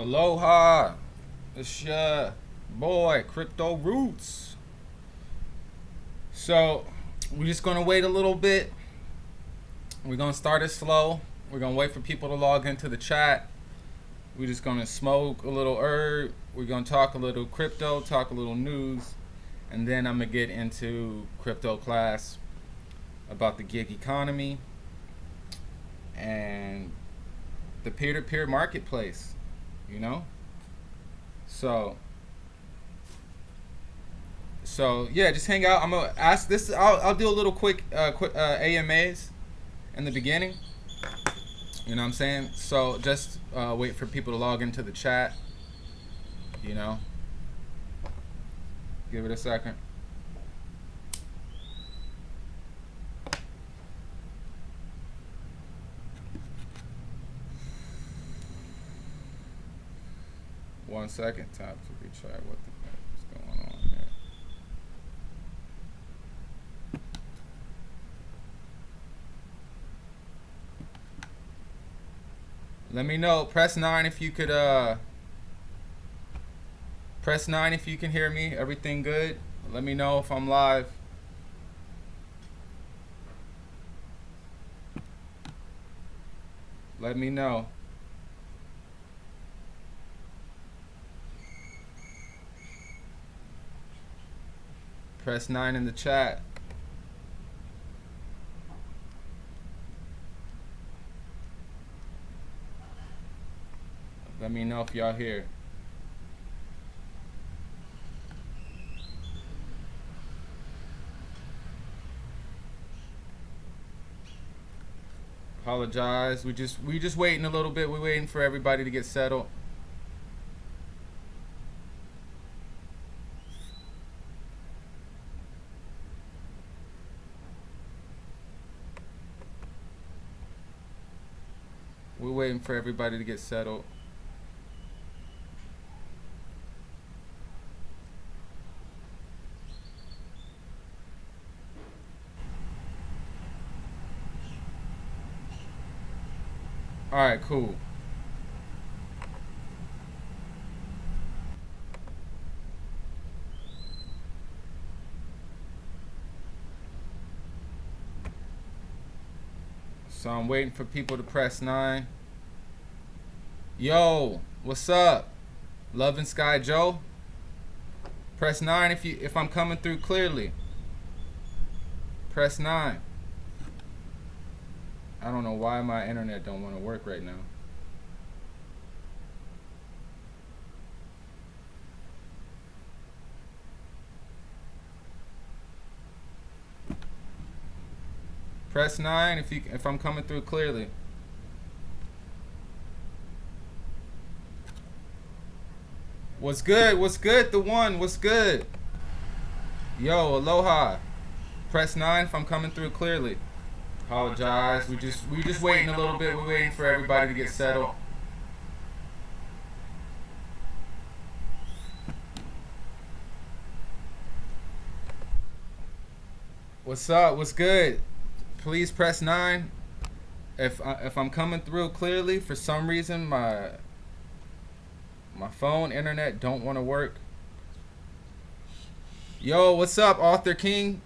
Aloha. It's your boy, Crypto Roots. So, we're just going to wait a little bit. We're going to start it slow. We're going to wait for people to log into the chat. We're just going to smoke a little herb. We're going to talk a little crypto, talk a little news. And then I'm going to get into crypto class about the gig economy and the peer-to-peer marketplace you know? So so yeah just hang out. I'm gonna ask this i'll, I'll do a little quick uh, quick uh, amas in the beginning. You know what i'm saying? So just uh, wait for people to log into the chat you know? Give it a second One second, tap to retry what the fuck is going on here. Let me know. Press 9 if you could, uh... Press 9 if you can hear me. Everything good? Let me know if I'm live. Let me know. Press 9 in the chat. Let me know if y'all here. Apologize. We just we just waiting a little bit. We're waiting for everybody to get settled. Waiting for everybody to get settled. All right, cool. So I'm waiting for people to press nine. Yo, what's up? Loving Sky Joe. Press nine if you if I'm coming through clearly. Press nine. I don't know why my internet don't want to work right now. Press nine if you if I'm coming through clearly. What's good? What's good? The one. What's good? Yo, aloha. Press nine if I'm coming through clearly. Apologize. We just we just waiting a little bit. We're waiting for everybody to get settled. What's up? What's good? Please press nine. If I, if I'm coming through clearly, for some reason my my phone, internet don't want to work. Yo, what's up, Arthur King?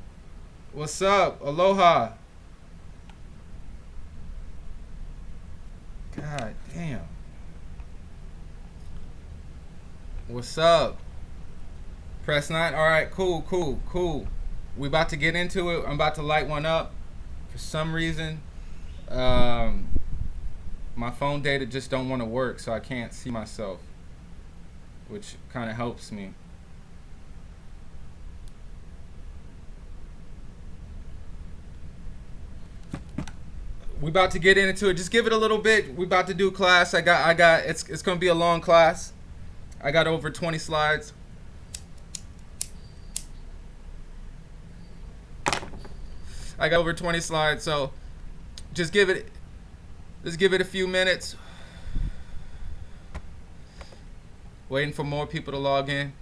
What's up? Aloha. God damn. What's up? Press 9. All right, cool, cool, cool. We about to get into it. I'm about to light one up. For some reason, um, my phone data just don't want to work, so I can't see myself, which kind of helps me. we about to get into it. Just give it a little bit. We about to do class. I got I got it's it's gonna be a long class. I got over 20 slides. I got over 20 slides, so just give it just give it a few minutes. Waiting for more people to log in.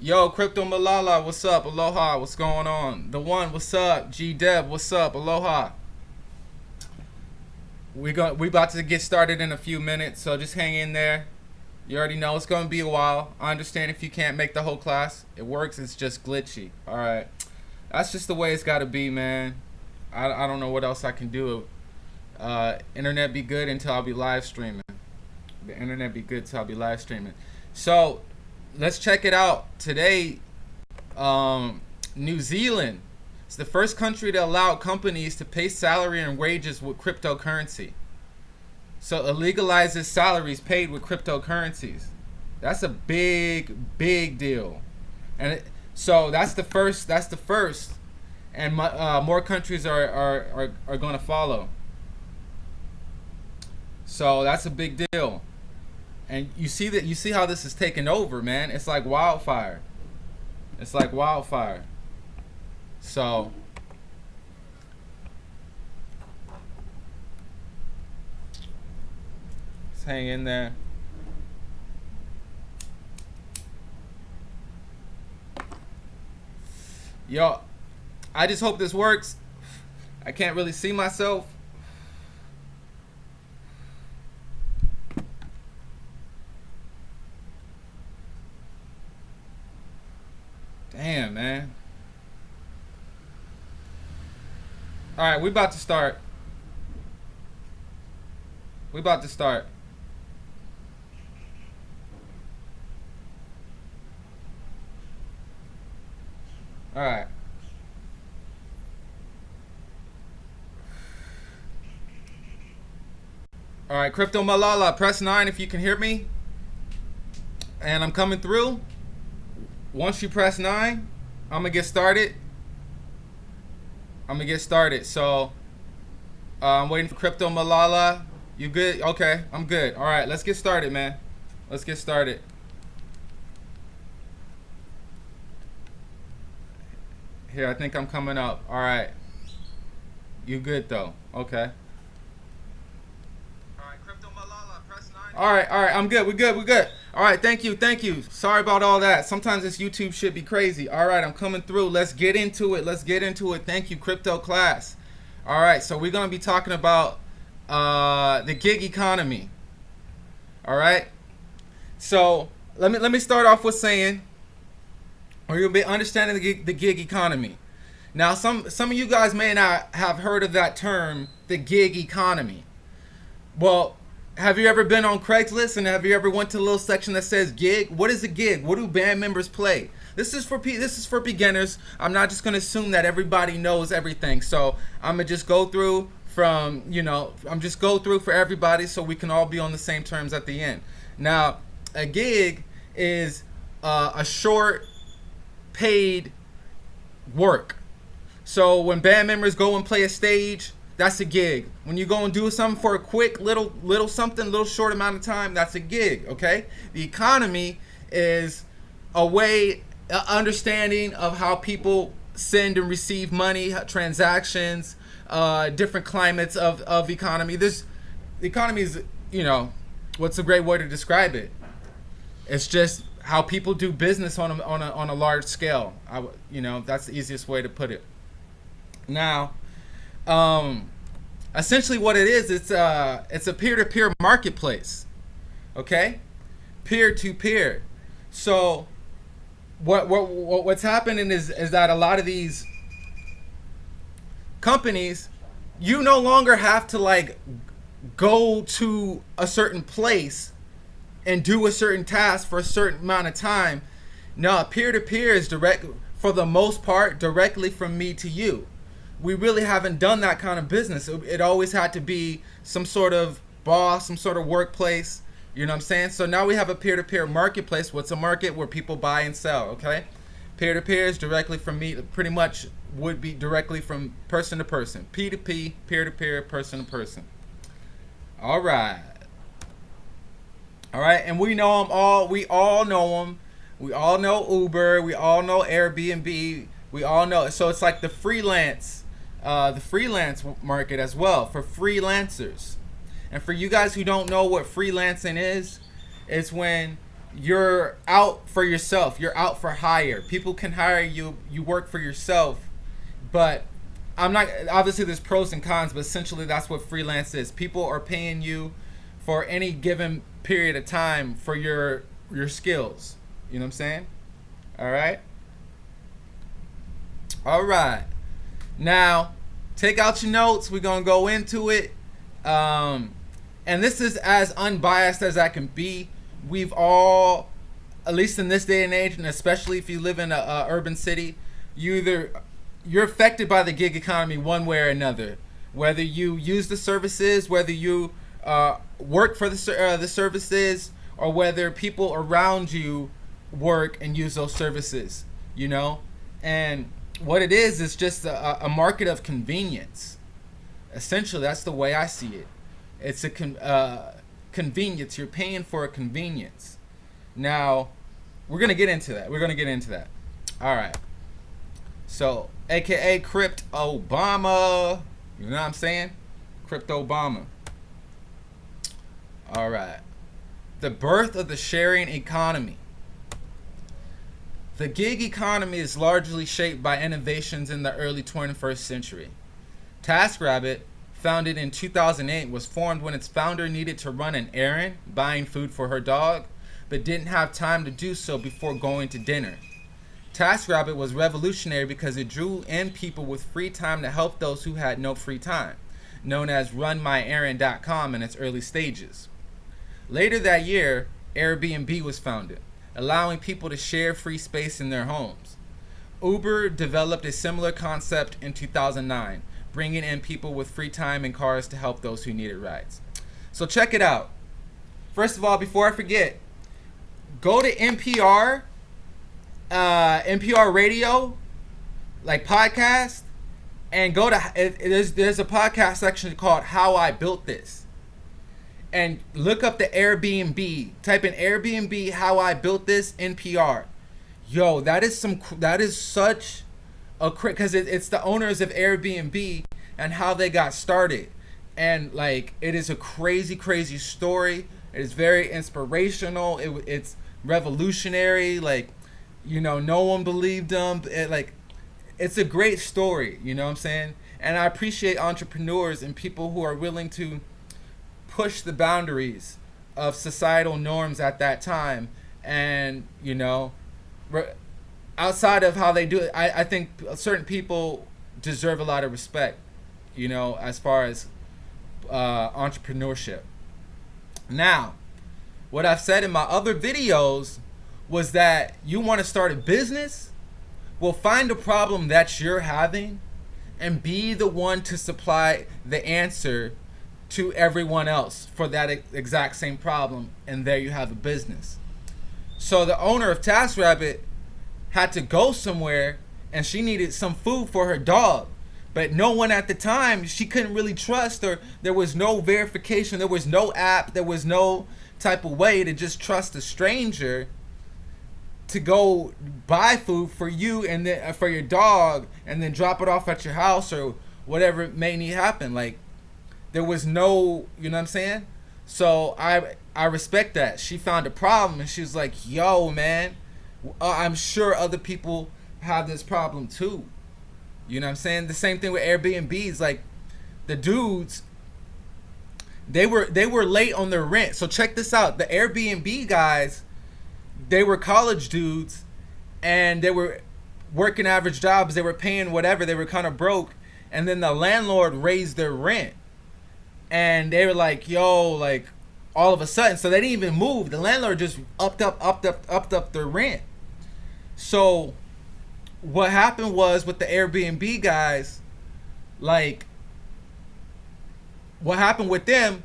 Yo, Crypto Malala, what's up? Aloha, what's going on? The one, what's up? G Deb, what's up? Aloha we go we about to get started in a few minutes so just hang in there You already know it's going to be a while. I understand if you can't make the whole class. It works. It's just glitchy. All right. That's just the way it's got to be, man. I, I don't know what else I can do. Uh, internet be good until I'll be live streaming. The internet be good until I'll be live streaming. So let's check it out. Today, um, New Zealand is the first country to allow companies to pay salary and wages with cryptocurrency. So it legalizes salaries paid with cryptocurrencies. That's a big, big deal. And it, so that's the first. That's the first, and uh, more countries are are are, are going to follow. So that's a big deal. And you see that you see how this is taking over, man. It's like wildfire. It's like wildfire. So let's hang in there. Yo, I just hope this works. I can't really see myself. Damn, man. All right, we about to start. We about to start. All right. All right, Crypto Malala, press 9 if you can hear me. And I'm coming through. Once you press 9, I'm going to get started. I'm going to get started. So, uh, I'm waiting for Crypto Malala. You good? Okay, I'm good. All right, let's get started, man. Let's get started. Here, I think I'm coming up. All right. You good, though. Okay. All right, all right, I'm good. We're good. We're good. All right, thank you, thank you. Sorry about all that. Sometimes this YouTube should be crazy. All right, I'm coming through. Let's get into it. Let's get into it. Thank you, crypto class. All right, so we're gonna be talking about uh, the gig economy. All right. So let me let me start off with saying, or you'll be understanding the gig, the gig economy. Now, some some of you guys may not have heard of that term, the gig economy. Well, have you ever been on Craigslist and have you ever went to a little section that says gig? What is a gig? What do band members play? This is for this is for beginners. I'm not just gonna assume that everybody knows everything. So I'm gonna just go through from you know I'm just go through for everybody so we can all be on the same terms at the end. Now a gig is uh, a short paid work. So when band members go and play a stage, that's a gig. When you go and do something for a quick little little something, little short amount of time, that's a gig. Okay. The economy is a way, a understanding of how people send and receive money, transactions, uh, different climates of of economy. This economy is, you know, what's a great way to describe it? It's just how people do business on a, on a, on a large scale. I, you know, that's the easiest way to put it. Now, um, essentially what it is, it's a, it's a peer-to-peer marketplace. Okay? Peer-to-peer. So what, what, what's happening is, is that a lot of these companies, you no longer have to like go to a certain place and do a certain task for a certain amount of time. No, peer-to-peer is direct, for the most part, directly from me to you we really haven't done that kind of business. It, it, always had to be some sort of boss, some sort of workplace. You know what I'm saying? So now we have a peer-to-peer marketplace. What's a market where people buy and sell? Okay, peer-to-peer is directly from me. Pretty much would be directly from person to person. P2P, peer-to-peer, person to person. All right. All right, and we know them all. We all know them. We all know Uber. We all know Airbnb. We all know. So it's like the freelance uh, the freelance market as well for freelancers. And for you guys who don't know what freelancing is, it's when you're out for yourself. You're out for hire. People can hire you. You work for yourself. But I'm not, obviously there's pros and cons, but essentially that's what freelance is. People are paying you for any given period of time for your your skills. You know what I'm saying? All right. All right. Now, take out your notes. We're gonna go into it. Um, and this is as unbiased as I can be. We've all, at least in this day and age, and especially if you live in a, a urban city, you either you're affected by the gig economy one way or another. Whether you use the services, whether you uh, work for the uh, the services, or whether people around you work and use those services, you know, and what it is is just a, a market of convenience. Essentially, that's the way I see it. It's a con- uh, convenience. You're paying for a convenience. Now, we're gonna get into that. We're gonna get into that. All right. So, AKA Crypt Obama. You know what I'm saying? Crypto Obama. All right. The birth of the sharing economy. The gig economy is largely shaped by innovations in the early 21st century. TaskRabbit founded in 2008, was formed when its founder needed to run an errand, buying food for her dog, but didn't have time to do so before going to dinner. TaskRabbit was revolutionary because it drew in people with free time to help those who had no free time, known as RunMyErrand.com in its early stages. Later that year, Airbnb was founded, allowing people to share free space in their homes. Uber developed a similar concept in 2009, bringing in people with free time and cars to help those who needed rides. So check it out. First of all, before I forget, go to NPR, uh, NPR Radio, like podcast, and go to there's a podcast section called "How I Built This," and look up the Airbnb. Type in Airbnb "How I Built This" NPR. Yo, that is some that is such a because it, it's the owners of Airbnb and how they got started, and like it is a crazy, crazy story. It is very inspirational. It, it's revolutionary. Like, you know, no one believed them. It, like, it's a great story. You know what I'm saying? And I appreciate entrepreneurs and people who are willing to push the boundaries of societal norms at that time. And you know, outside of how they do it, I, I think certain people deserve a lot of respect, you know, as far as uh, entrepreneurship. Now, what I've said in my other videos was that you want to start a business, well, find a problem that you're having and be the one to supply the answer to everyone else for that exact same problem. And there you have a business. So the owner of TaskRabbit had to go somewhere and she needed some food for her dog. But no one at the time, she couldn't really trust or there was no verification, there was no app, there was no type of way to just trust a stranger to go buy food for you and then uh, for your dog and then drop it off at your house or whatever may need happen like there was no you know what i'm saying so i i respect that she found a problem and she was like yo man uh, I'm sure other people have this problem too. You know what I'm saying? The same thing with Airbnbs. Like the dudes, they were they were late on their rent. So check this out. The Airbnb guys, they were college dudes, and they were working average jobs. They were paying whatever. They were kind of broke, and then the landlord raised their rent, and they were like, "Yo, like." All of a sudden, so they didn't even move. The landlord just upped up, upped up, upped up their rent so what happened was with the Airbnb guys, like what happened with them,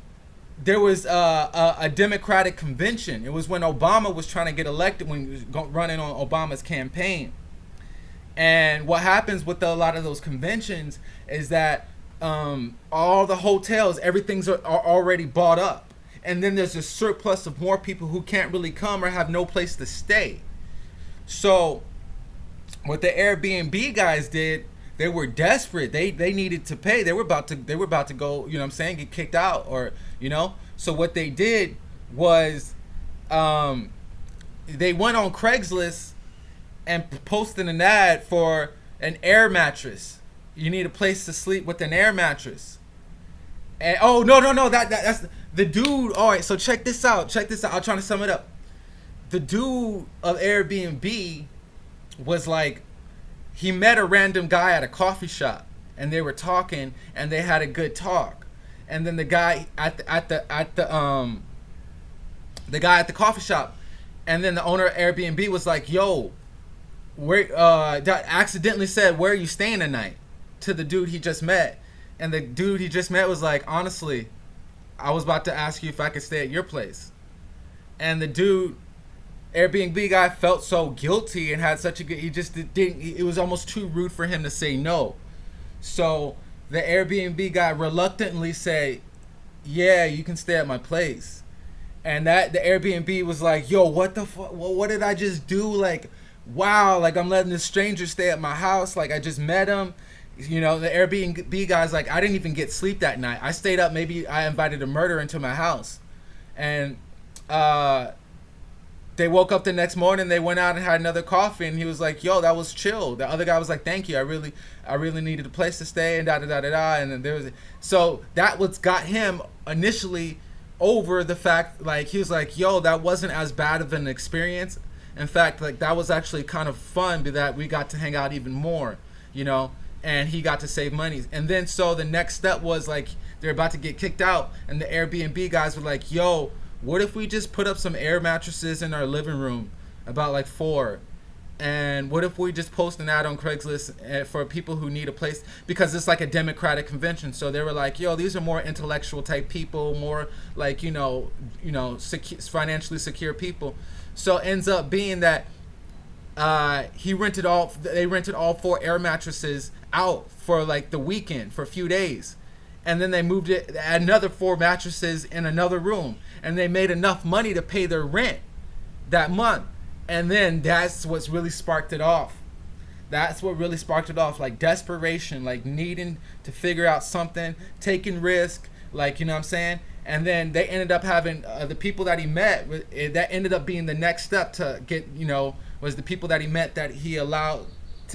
there was a, a, a, Democratic convention. It was when Obama was trying to get elected, when he was running on Obama's campaign. And what happens with the, a lot of those conventions is that um, all the hotels, everything's are, are already bought up. And then there's a surplus of more people who can't really come or have no place to stay. So what the Airbnb guys did, they were desperate. They they needed to pay. They were about to they were about to go, you know what I'm saying, get kicked out or, you know. So what they did was um they went on Craigslist and posted an ad for an air mattress. You need a place to sleep with an air mattress. And, oh no no no that, that that's the dude. All right, so check this out. Check this out. I'm trying to sum it up. The dude of Airbnb was like, he met a random guy at a coffee shop, and they were talking, and they had a good talk, and then the guy at the at the at the um, the guy at the coffee shop, and then the owner of Airbnb was like, "Yo, where uh, accidentally said where are you staying tonight?" To the dude he just met, and the dude he just met was like, "Honestly, I was about to ask you if I could stay at your place," and the dude Airbnb guy felt so guilty and had such a good. He just didn't. It was almost too rude for him to say no. So the Airbnb guy reluctantly said, "Yeah, you can stay at my place." And that the Airbnb was like, "Yo, what the fuck? What did I just do? Like, wow! Like I'm letting this stranger stay at my house. Like I just met him." You know, the Airbnb guy's like, "I didn't even get sleep that night. I stayed up. Maybe I invited a murderer into my house." And uh they woke up the next morning they went out and had another coffee and he was like yo that was chill the other guy was like thank you i really i really needed a place to stay and da da da da da and then there was so that was got him initially over the fact like he was like yo that wasn't as bad of an experience in fact like that was actually kind of fun that we got to hang out even more you know and he got to save money and then so the next step was like they're about to get kicked out and the airbnb guys were like yo what if we just put up some air mattresses in our living room, about like four, and what if we just post an ad on Craigslist eh, for people who need a place because it's like a democratic convention. So they were like, "Yo, these are more intellectual type people, more like you know, you know, financially secure people." So ends up being that uh, he rented all they rented all four air mattresses out for like the weekend for a few days, and then they moved it another four mattresses in another room and they made enough money to pay their rent that month. And then that's what's really sparked it off. That's what really sparked it off. Like desperation, like needing to figure out something, taking risk, like, you know what I'm saying? And then they ended up having uh, the people that he met, eh, that ended up being the next step to get, you know, was the people that he met that he allowed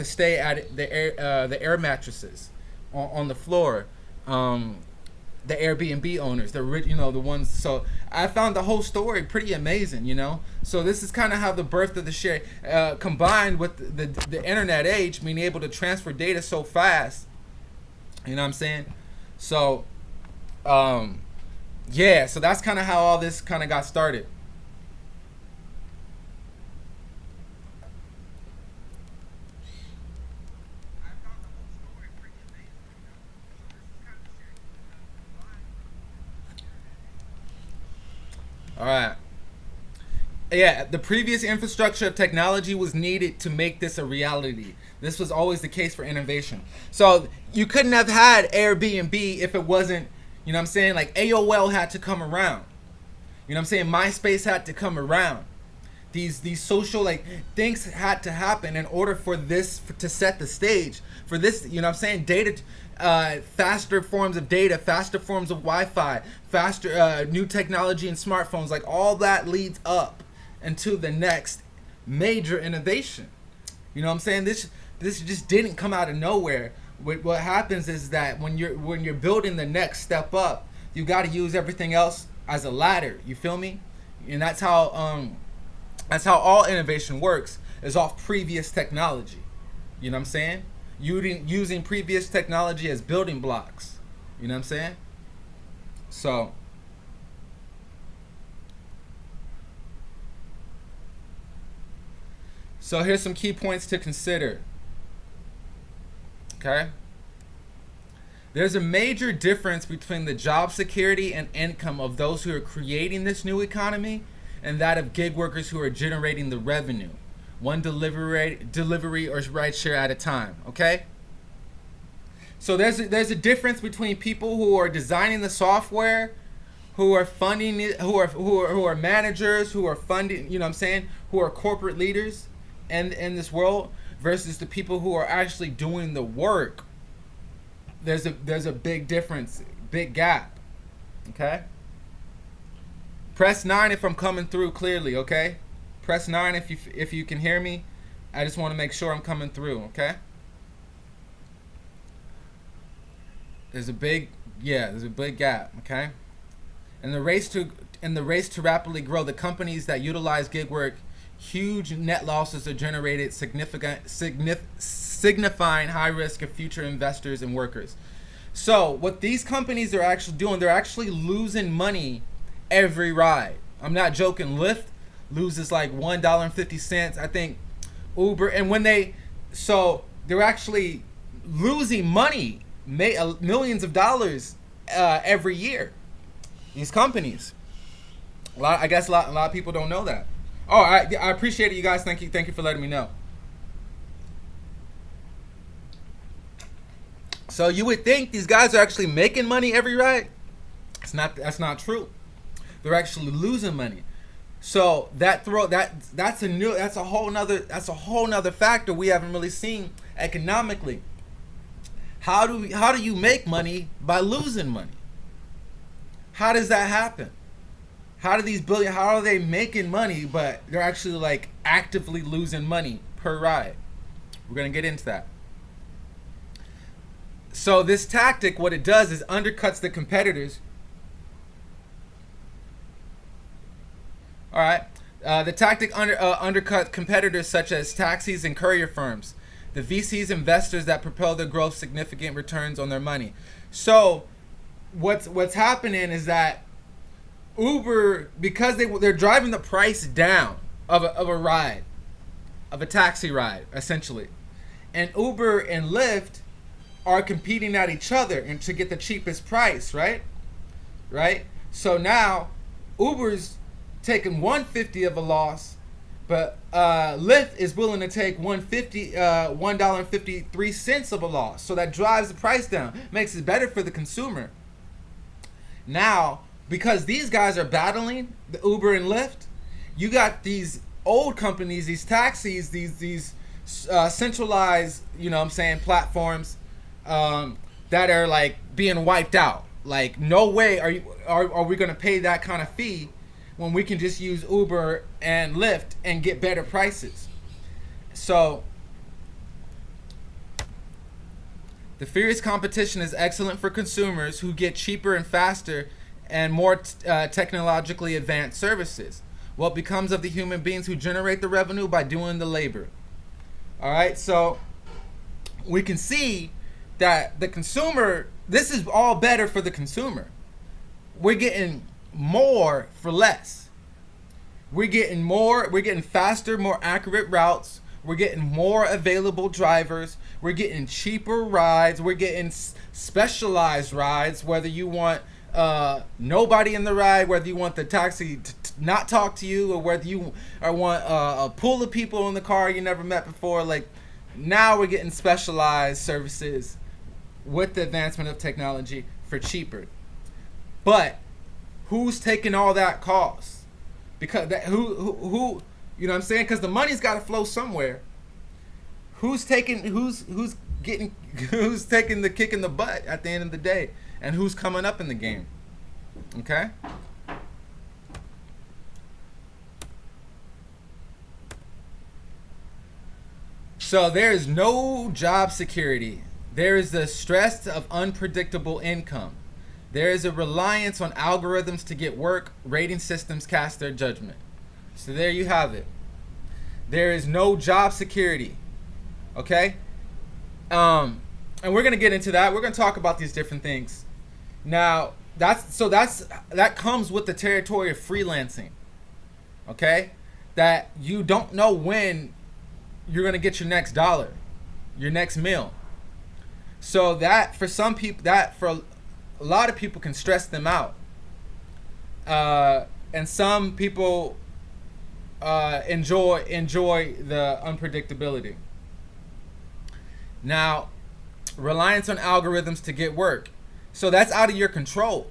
to stay at the air, uh, the air mattresses on, on the floor. Um, the Airbnb owners, the you know the ones. So I found the whole story pretty amazing, you know. So this is kind of how the birth of the share uh, combined with the, the, the internet age, being able to transfer data so fast. You know what I'm saying? So, um, yeah. So that's kind of how all this kind of got started. All right. Yeah, the previous infrastructure of technology was needed to make this a reality. This was always the case for innovation. So you couldn't have had Airbnb if it wasn't, you know what I'm saying? Like AOL had to come around. You know what I'm saying? MySpace had to come around. These these social like things had to happen in order for this to set the stage for this. You know what I'm saying? Data uh, faster forms of data, faster forms of Wi-Fi, faster uh, new technology and smartphones. Like all that leads up into the next major innovation. You know what I'm saying? This this just didn't come out of nowhere. What, what happens is that when you're when you're building the next step up, you got to use everything else as a ladder. You feel me? And that's how um that's how all innovation works is off previous technology. You know what I'm saying? Using using previous technology as building blocks. You know what I'm saying? So So here's some key points to consider. Okay? There's a major difference between the job security and income of those who are creating this new economy and that of gig workers who are generating the revenue one delivery delivery or ride share at a time. Okay. So there's a, there's a difference between people who are designing the software, who are funding it, who are who are who are managers, who are funding. You know what I'm saying? Who are corporate leaders, in in this world, versus the people who are actually doing the work. There's a there's a big difference, big gap. Okay. Press nine if I'm coming through clearly. Okay. Press 9 if you if you can hear me. I just want to make sure I'm coming through, okay? There's a big yeah, there's a big gap, okay? In the race to in the race to rapidly grow, the companies that utilize gig work, huge net losses are generated, significant signif, signifying high risk of future investors and workers. So what these companies are actually doing, they're actually losing money every ride. I'm not joking. Lyft loses like one dollar and fifty cents. I think Uber, and when they, so they're actually losing money, uh, millions of dollars uh, every year. These companies. A lot, I guess a lot, a lot of people don't know that. Oh, I, I appreciate it, you guys. Thank you, thank you for letting me know. So you would think these guys are actually making money every ride. It's not. That's not true. They're actually losing money. So that throw that that's a new that's a whole nother that's a whole nother factor we haven't really seen economically. How do we, how do you make money by losing money? How does that happen? How do these billion how are they making money but they're actually like actively losing money per ride? We're gonna get into that. So this tactic, what it does is undercuts the competitors All right. Uh, the tactic under, uh, undercut competitors such as taxis and courier firms. The VCs investors that propel their growth significant returns on their money. So, what's what's happening is that Uber because they they're driving the price down of a, of a ride, of a taxi ride essentially, and Uber and Lyft are competing at each other and to get the cheapest price, right? Right. So now Uber's taking 150 of a loss, but uh, Lyft is willing to take 150, uh, one dollar and fifty three cents of a loss. So that drives the price down, makes it better for the consumer. Now, because these guys are battling the Uber and Lyft, you got these old companies, these taxis, these these uh, centralized, you know, what I'm saying platforms um, that are like being wiped out. Like, no way are you are, are we gonna pay that kind of fee when we can just use Uber and Lyft and get better prices. So the furious competition is excellent for consumers who get cheaper and faster and more uh, technologically advanced services. What becomes of the human beings who generate the revenue by doing the labor? All right, so we can see that the consumer, this is all better for the consumer. We're getting more for less. We're getting more, we're getting faster, more accurate routes. We're getting more available drivers. We're getting cheaper rides. We're getting specialized rides, whether you want uh, nobody in the ride, whether you want the taxi to not talk to you, or whether you or want uh, a pool of people in the car you never met before. Like now we're getting specialized services with the advancement of technology for cheaper. But who's taking all that cost? Because that who who, who you know what I'm saying? Because the money's got to flow somewhere. Who's taking who's who's getting who's taking the kick in the butt at the end of the day, and who's coming up in the game? Okay. So there is no job security. There is the stress of unpredictable income. There is a reliance on algorithms to get work. Rating systems cast their judgment. So there you have it. There is no job security. Okay? Um, and we're gonna get into that. We're gonna talk about these different things. Now, that's so that's that comes with the territory of freelancing. Okay? That you don't know when you're gonna get your next dollar, your next meal. So that for some people that for a lot of people can stress them out. Uh, and some people uh, enjoy enjoy the unpredictability. Now, reliance on algorithms to get work. So that's out of your control.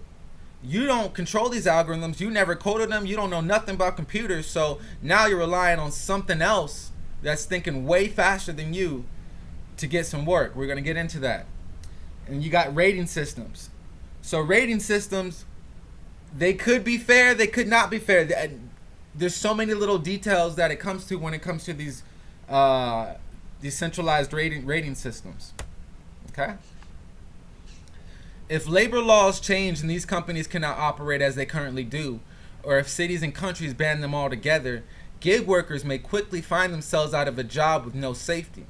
You don't control these algorithms. You never coded them. You don't know nothing about computers. So now you're relying on something else that's thinking way faster than you to get some work. We're going to get into that. And you got rating systems. So rating systems, they could be fair, they could not be fair. There's so many little details that it comes to when it comes to these uh, decentralized rating rating systems. Okay. If labor laws change and these companies cannot operate as they currently do, or if cities and countries ban them altogether, gig workers may quickly find themselves out of a job with no safety.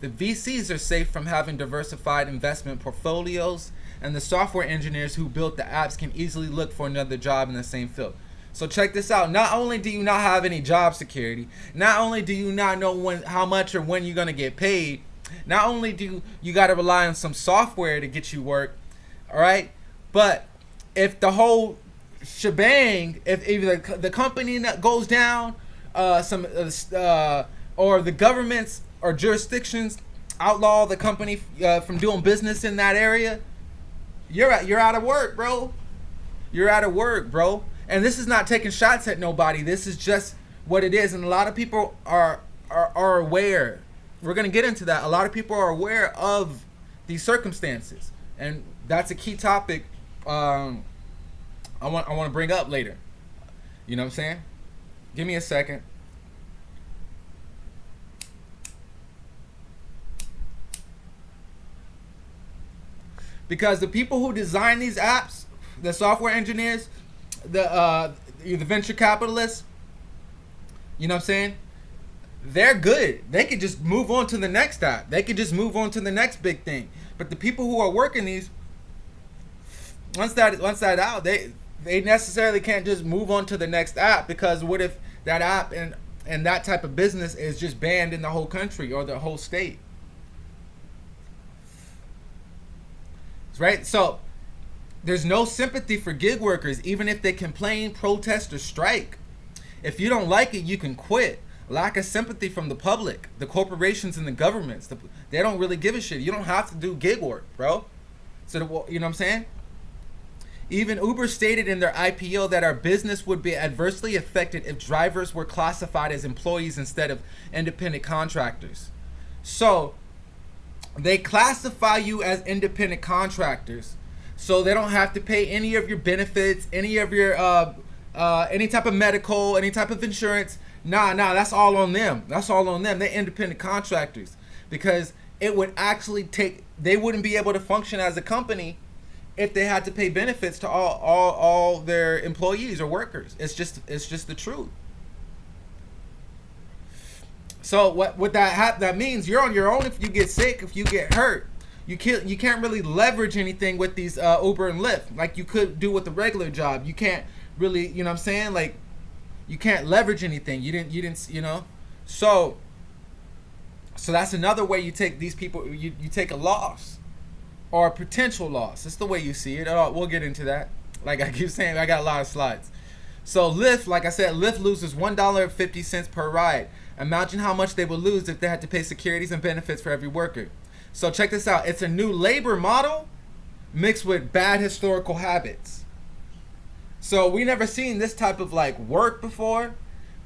The VCs are safe from having diversified investment portfolios, and the software engineers who built the apps can easily look for another job in the same field. So check this out. Not only do you not have any job security, not only do you not know when how much or when you're gonna get paid, not only do you, gotta rely on some software to get you work, all right, but if the whole shebang, if either the, company that goes down, uh, some uh, uh, or the governments or jurisdictions outlaw the company uh, from doing business in that area, you're at, you're out of work, bro. You're out of work, bro. And this is not taking shots at nobody. This is just what it is, and a lot of people are are, are aware. We're gonna get into that. A lot of people are aware of these circumstances, and that's a key topic. Um, I want I want to bring up later. You know what I'm saying? Give me a second. Because the people who design these apps, the software engineers, the uh, the venture capitalists, you know what I'm saying? They're good. They could just move on to the next app. They could just move on to the next big thing. But the people who are working these, once that once that out, they they necessarily can't just move on to the next app because what if that app and and that type of business is just banned in the whole country or the whole state? Right? So there's no sympathy for gig workers even if they complain, protest or strike. If you don't like it, you can quit. Lack of sympathy from the public, the corporations and the governments. The, they don't really give a shit. You don't have to do gig work, bro. So the, you know what I'm saying? Even Uber stated in their IPO that our business would be adversely affected if drivers were classified as employees instead of independent contractors. So they classify you as independent contractors. So they don't have to pay any of your benefits, any of your uh, uh, any type of medical, any type of insurance. Nah, nah, that's all on them. That's all on them. They're independent contractors because it would actually take. They wouldn't be able to function as a company if they had to pay benefits to all all all their employees or workers. It's just it's just the truth. So what what that ha- that means you're on your own if you get sick, if you get hurt. You can't you can't really leverage anything with these uh, Uber and Lyft like you could do with a regular job. You can't really, you know what I'm saying? Like you can't leverage anything. You didn't you didn't, you know? So so that's another way you take these people you, you take a loss or a potential loss. That's the way you see it. Uh, we'll get into that. Like I keep saying, I got a lot of slides. So Lyft, like I said, Lyft loses one dollar fifty cents per ride. Imagine how much they would lose if they had to pay securities and benefits for every worker. So check this out. It's a new labor model mixed with bad historical habits. So we never seen this type of like work before.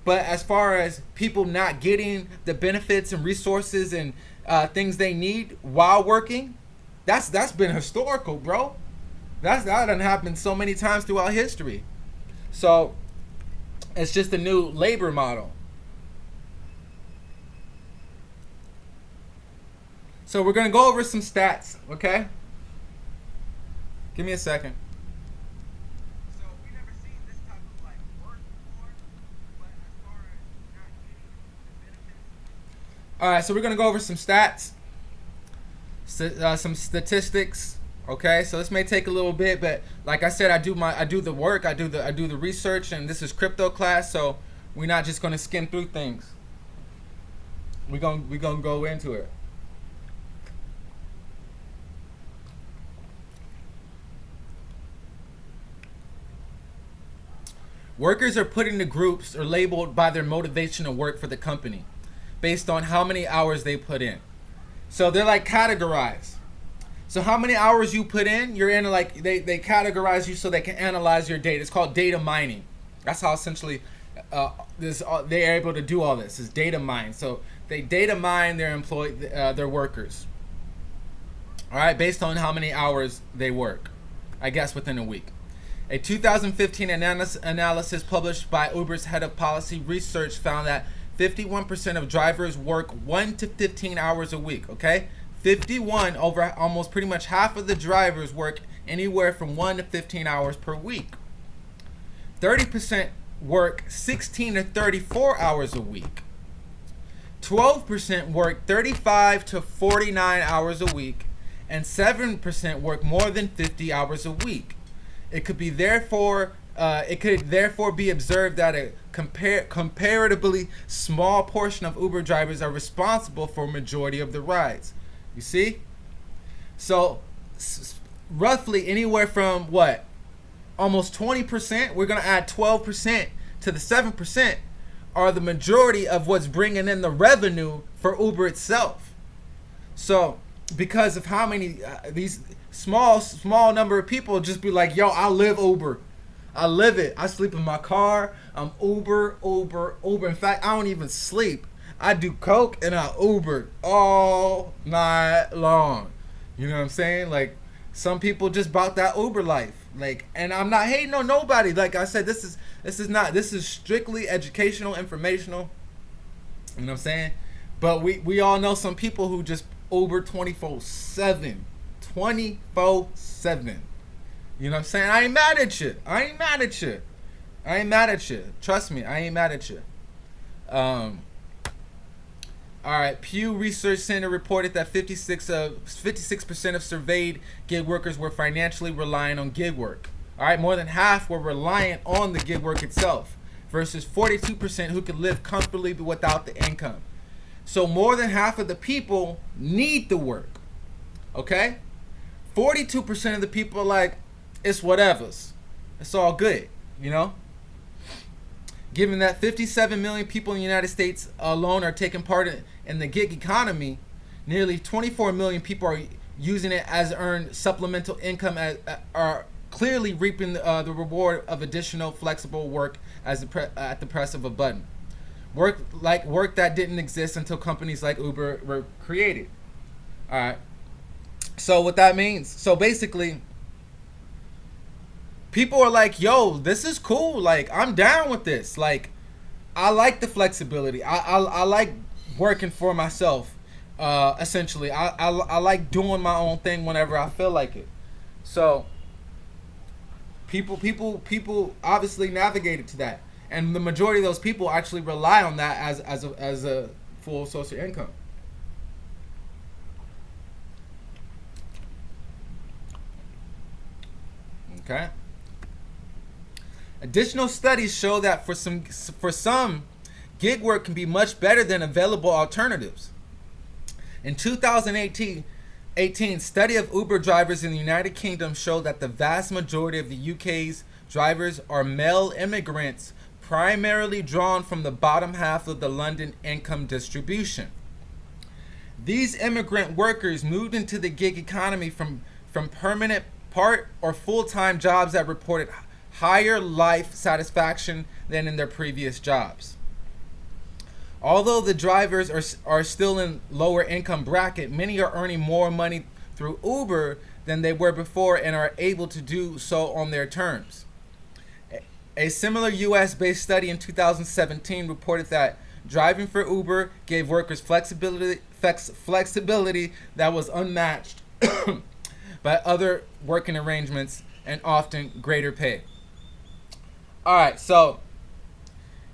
But as far as people not getting the benefits and resources and uh, things they need while working, that's that's been historical, bro. That's that done happened so many times throughout history. So it's just a new labor model. So we're gonna go over some stats, okay? Give me a second. All right, so we're gonna go over some stats uh, some statistics. Okay, so this may take a little bit, but like I said, I do my I do the work, I do the I do the research, and this is crypto class, so we're not just gonna skim through things. We're gonna we're gonna go into it. Workers are put into groups or labeled by their motivation to work for the company based on how many hours they put in. So they're like categorized. So how many hours you put in, you're in like they, they categorize you so they can analyze your data. It's called data mining. That's how essentially uh, this uh, they're able to do all this is data mine. So they data mine their employee uh, their workers. All right, based on how many hours they work, I guess within a week. A 2015 analysis published by Uber's head of policy research found that 51% of drivers work 1 to 15 hours a week, okay? 51 over almost pretty much half of the drivers work anywhere from 1 to 15 hours per week. 30% work 16 to 34 hours a week. 12% work 35 to 49 hours a week, and 7% work more than 50 hours a week. It could be therefore uh, it could therefore be observed that a compar- comparatively small portion of Uber drivers are responsible for majority of the rides. You see? So, roughly anywhere from what? Almost 20%, we're going to add 12% to the 7% are the majority of what's bringing in the revenue for Uber itself. So, because of how many uh, these small small number of people just be like, "Yo, I live Uber. I live it. I sleep in my car. I'm Uber, Uber, Uber. In fact, I don't even sleep. I do coke and I Uber all night long. You know what I'm saying? Like some people just bought that Uber life. Like, and I'm not hating on nobody. Like I said, this is this is not this is strictly educational, informational. You know what I'm saying? But we we all know some people who just Uber 24 7. 24 7. You know what I'm saying? I ain't mad at you. I ain't mad at you. I ain't mad at you. Trust me, I ain't mad at you. Um, all right, Pew Research Center reported that 56 of 56% of surveyed gig workers were financially reliant on gig work. All right, more than half were reliant on the gig work itself, versus 42% who could live comfortably without the income. So more than half of the people need the work. Okay, 42% of the people are like, it's whatever's. It's all good, you know. Given that 57 million people in the United States alone are taking part in, the gig economy, nearly 24 million people are using it as earned supplemental income as, uh, are clearly reaping the, uh, the reward of additional flexible work as the at the press of a button. Work like work that didn't exist until companies like Uber were created. All right. So what that means? So basically, people are like, "Yo, this is cool. Like, I'm down with this. Like, I like the flexibility. I I, I like working for myself. Uh, essentially, I, I I like doing my own thing whenever I feel like it. So, people people people obviously navigated to that, and the majority of those people actually rely on that as as a, as a full source of income. Okay. Additional studies show that for some for some, gig work can be much better than available alternatives. In 2018, 18 study of Uber drivers in the United Kingdom showed that the vast majority of the UK's drivers are male immigrants, primarily drawn from the bottom half of the London income distribution. These immigrant workers moved into the gig economy from, from permanent part or full-time jobs that reported higher life satisfaction than in their previous jobs. Although the drivers are, are still in lower income bracket, many are earning more money through Uber than they were before and are able to do so on their terms. A similar US based study in 2017 reported that driving for Uber gave workers flexibility, flex, flexibility that was unmatched by other working arrangements and often greater pay. All right, so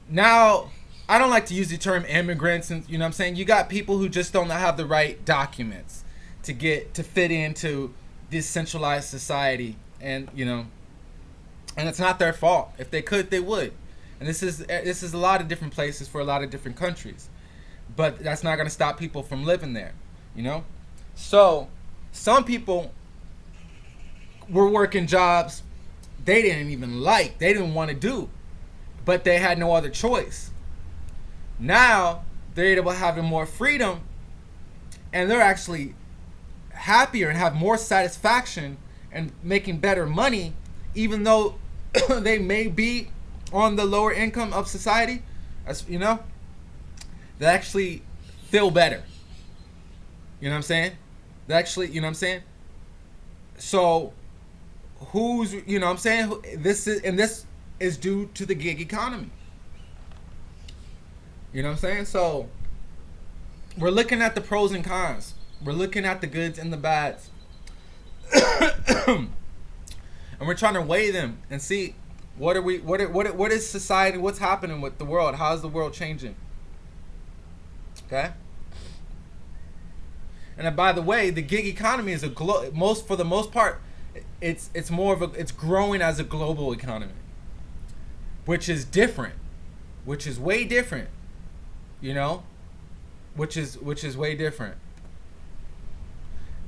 now I don't like to use the term immigrants, and you know what I'm saying. You got people who just don't have the right documents to get to fit into this centralized society, and you know, and it's not their fault. If they could, they would. And this is eh, this is a lot of different places for a lot of different countries, but that's not going to stop people from living there, you know. So some people were working jobs they didn't even like, they didn't want to do, but they had no other choice. Now they're able to have more freedom and they're actually happier and have more satisfaction and making better money, even though they may be on the lower income of society, as you know, they actually feel better. You know what I'm saying? They actually, you know what I'm saying? So who's you know what I'm saying this is and this is due to the gig economy. You know what I'm saying? So we're looking at the pros and cons. We're looking at the goods and the bads. and we're trying to weigh them and see what are we what are, what are, what is society what's happening with the world? How's the world changing? Okay? And then, by the way the gig economy is a glo- most for the most part it's it's more of a it's growing as a global economy which is different which is way different you know? Which is which is way different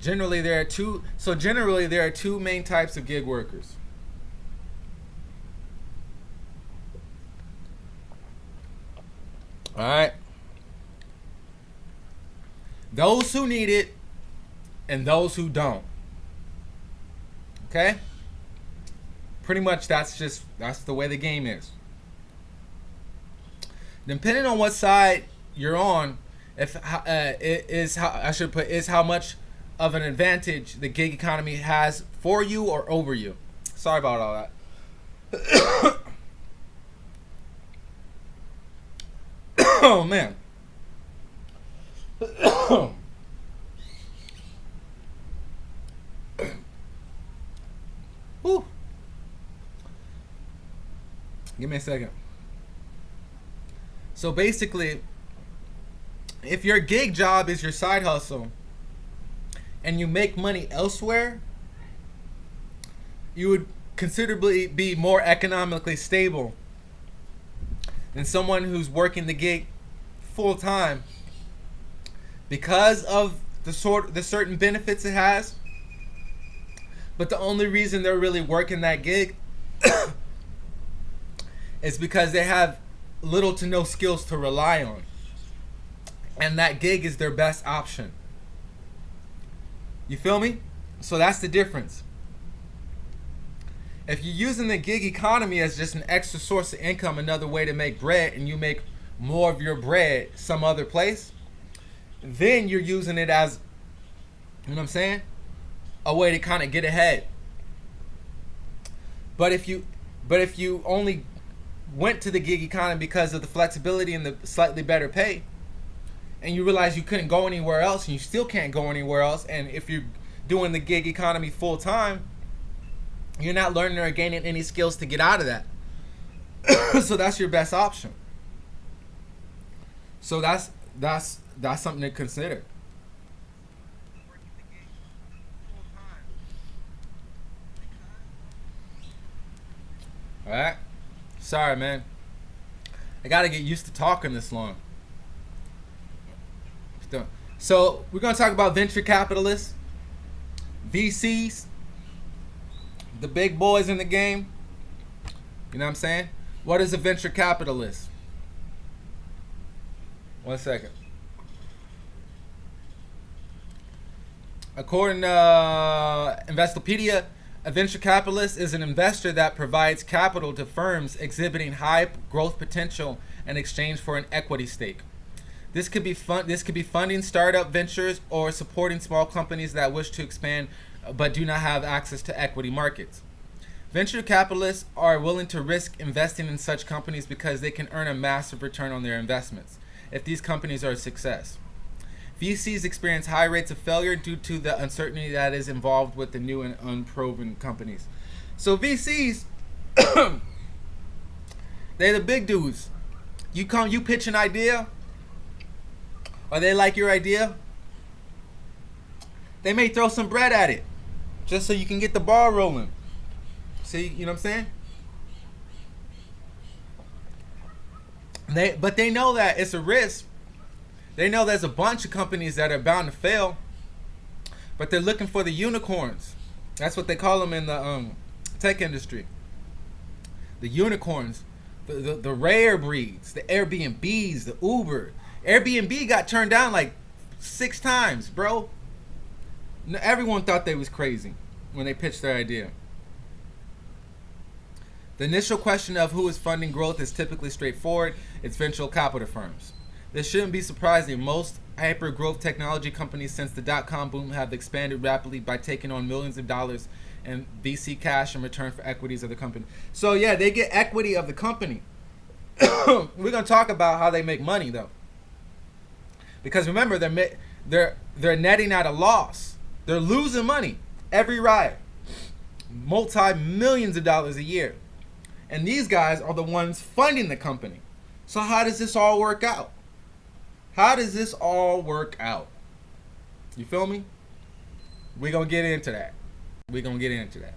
generally there are two so generally there are two main types of gig workers. All right. Those who need it and those who don't. Okay? Pretty much that's just that's the way the game is. Depending on what side you're on if uh, is how I should put is how much of an advantage the gig economy has for you or over you. Sorry about all that. oh man. Whew. Give me a second. So basically, if your gig job is your side hustle and you make money elsewhere, you would considerably be more economically stable than someone who's working the gig full time because of the sort the certain benefits it has. But the only reason they're really working that gig is because they have little to no skills to rely on. And that gig is their best option. You feel me? So that's the difference. If you're using the gig economy as just an extra source of income, another way to make bread, and you make more of your bread some other place, then you're using it as, you know what I'm saying? A way to kind of get ahead. But if you, but if you only went to the gig economy because of the flexibility and the slightly better pay, and you realize you couldn't go anywhere else and you still can't go anywhere else and if you're doing the gig economy full time you're not learning or gaining any skills to get out of that. So that's your best option. So that's that's that's something to consider. All right? Sorry man. I gotta get used to talking this long so we're gonna talk about venture capitalists, VCs, the big boys in the game. You know what I'm saying? What is a venture capitalist? One second. According to uh, Investopedia, a venture capitalist is an investor that provides capital to firms exhibiting high growth potential in exchange for an equity stake. This could be fun. This could be funding startup ventures or supporting small companies that wish to expand but do not have access to equity markets. Venture capitalists are willing to risk investing in such companies because they can earn a massive return on their investments if these companies are a success. VCs experience high rates of failure due to the uncertainty that is involved with the new and unproven companies. So VCs, they're the big dudes. You come, you pitch an idea, or they like your idea, they may throw some bread at it just so you can get the ball rolling. See, you know what I'm saying? They, but they know that it's a risk. They know there's a bunch of companies that are bound to fail, but they're looking for the unicorns. That's what they call them in the um, tech industry. The unicorns, the, the, the rare breeds, the Airbnbs, the Uber, Airbnb got turned down like six times, bro. Everyone thought they was crazy when they pitched their idea. The initial question of who is funding growth is typically straightforward. It's venture capital firms. This shouldn't be surprising. Most hyper growth technology companies since the dot com boom have expanded rapidly by taking on millions of dollars in VC cash in return for equities of the company. So, yeah, they get equity of the company. We're going to talk about how they make money, though because remember they're they're they're netting at a loss. They're losing money every ride. multi millions of dollars a year. And these guys are the ones funding the company. So, how does this all work out? How does this all work out? You feel me? We're to get into that. We're to get into that.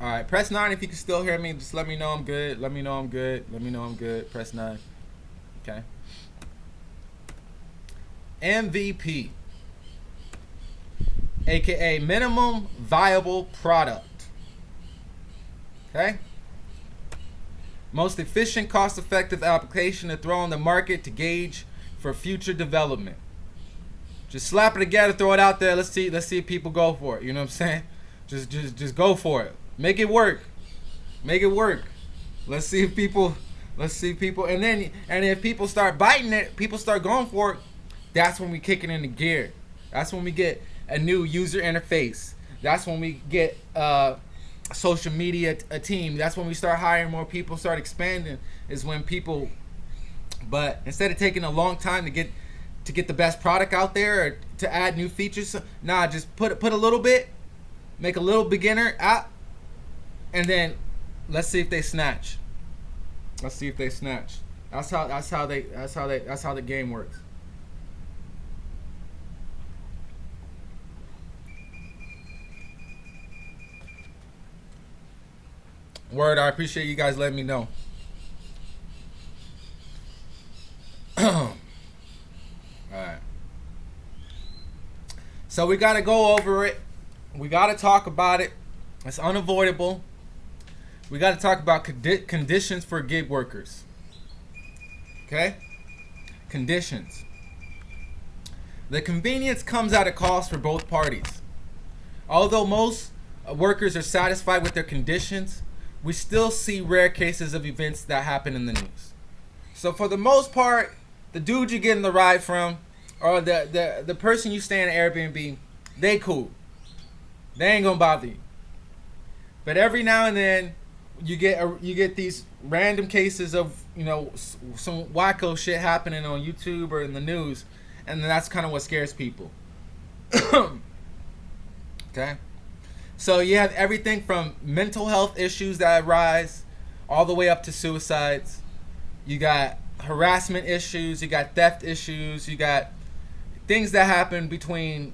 All right, press 9 if you can still hear me. Just let me know I'm good. Let me know I'm good. Let me know I'm good. Press 9. Okay. MVP, aka minimum viable product. Okay? Most efficient, cost effective application to throw on the market to gauge for future development. Just slap it together, throw it out there. Let's see, let's see if people go for it. You know what I'm saying? Just just just go for it. Make it work. Make it work. Let's see if people let's see people and then and if people start biting it, people start going for it, that's when we kick it into gear. That's when we get a new user interface. That's when we get uh social media a team. That's when we start hiring more people, start expanding. Is when people, but instead of taking a long time to get to get the best product out there or to add new features, nah, just put put a little bit, make a little beginner app, and then let's see if they snatch. Let's see if they snatch. That's how that's how they that's how they that's how the game works. Word, I appreciate you guys letting me know. Alright. So we got to go over it. We got to talk about it. It's unavoidable. We got to talk about condi- conditions for gig workers. Okay? Conditions. The convenience comes at a cost for both parties. Although most workers are satisfied with their conditions, we still see rare cases of events that happen in the news. So for the most part, the dude you're getting the ride from, or the the, the person you stay in Airbnb, they cool. They ain't gonna bother you. But every now and then, you get a, you get these random cases of you know some wacko shit happening on YouTube or in the news, and that's kind of what scares people. okay. So you have everything from mental health issues that arise all the way up to suicides. You got harassment issues, you got theft issues, you got things that happen between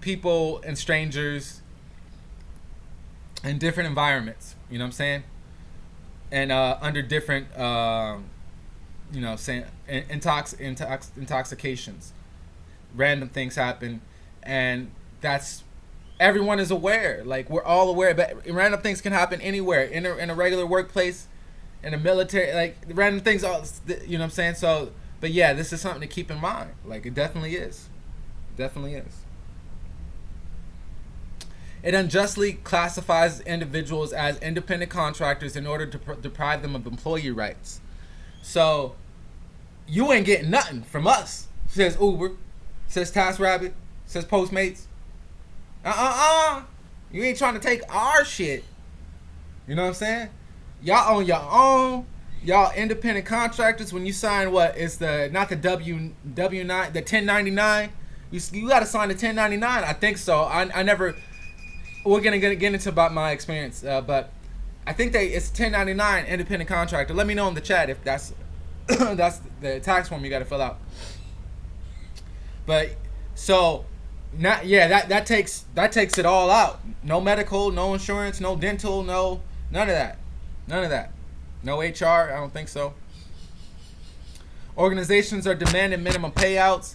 people and strangers in different environments. You know what I'm saying? And uh, under different, uh, you know, saying intox, intox intoxications, random things happen, and that's everyone is aware. Like we're all aware, but random things can happen anywhere in a, in a regular workplace, in a military. Like random things, all you know what I'm saying. So, but yeah, this is something to keep in mind. Like it definitely is, definitely is. It unjustly classifies individuals as independent contractors in order to deprive them of employee rights. So, you ain't getting nothing from us, says Uber, says TaskRabbit, says Postmates. Uh-uh-uh. You ain't trying to take our shit. You know what I'm saying? Y'all on your own. Y'all independent contractors. When you sign what? It's the not the W W nine the 1099. You you got to sign the 1099. I think so. I, I never. We're gonna get, get into about my experience, uh, but I think they it's 1099 independent contractor. Let me know in the chat if that's that's the tax form you got to fill out. But so not yeah that that takes that takes it all out. No medical no insurance no dental no none of that. None of that. No hr i don't think so. Organizations are demanding minimum payouts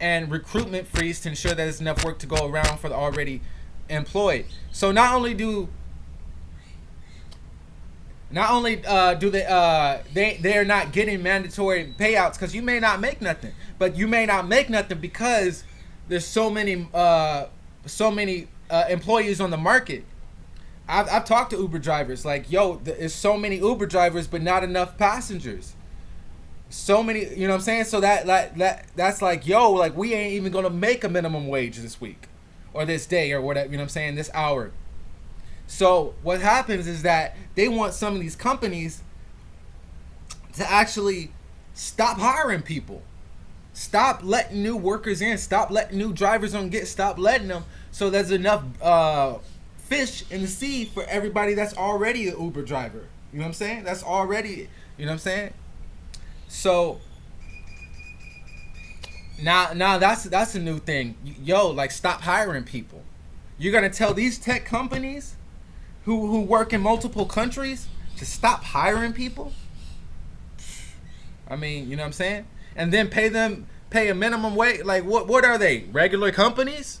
and recruitment freeze to ensure that there's enough work to go around for the already employed. So not only do not only uh, do they uh, they they are not getting mandatory payouts because you may not make nothing but you may not make nothing because there's so many uh, so many uh, employees on the market. I've, I've talked to Uber drivers like, yo, there's so many Uber drivers, but not enough passengers. So many, you know what I'm saying? So that, that, that that's like, yo, like we ain't even gonna make a minimum wage this week or this day or whatever, you know what I'm saying, this hour. So what happens is that they want some of these companies to actually stop hiring people. Stop letting new workers in. Stop letting new drivers on get. Stop letting them. So there's enough uh, fish in the sea for everybody that's already an Uber driver. You know what I'm saying? That's already, you know what I'm saying? So now now that's that's a new thing. Yo, like stop hiring people. You're gonna tell these tech companies who who work in multiple countries to stop hiring people? I mean, you know what I'm saying? And then pay them pay a minimum wage. Like what what are they? Regular companies?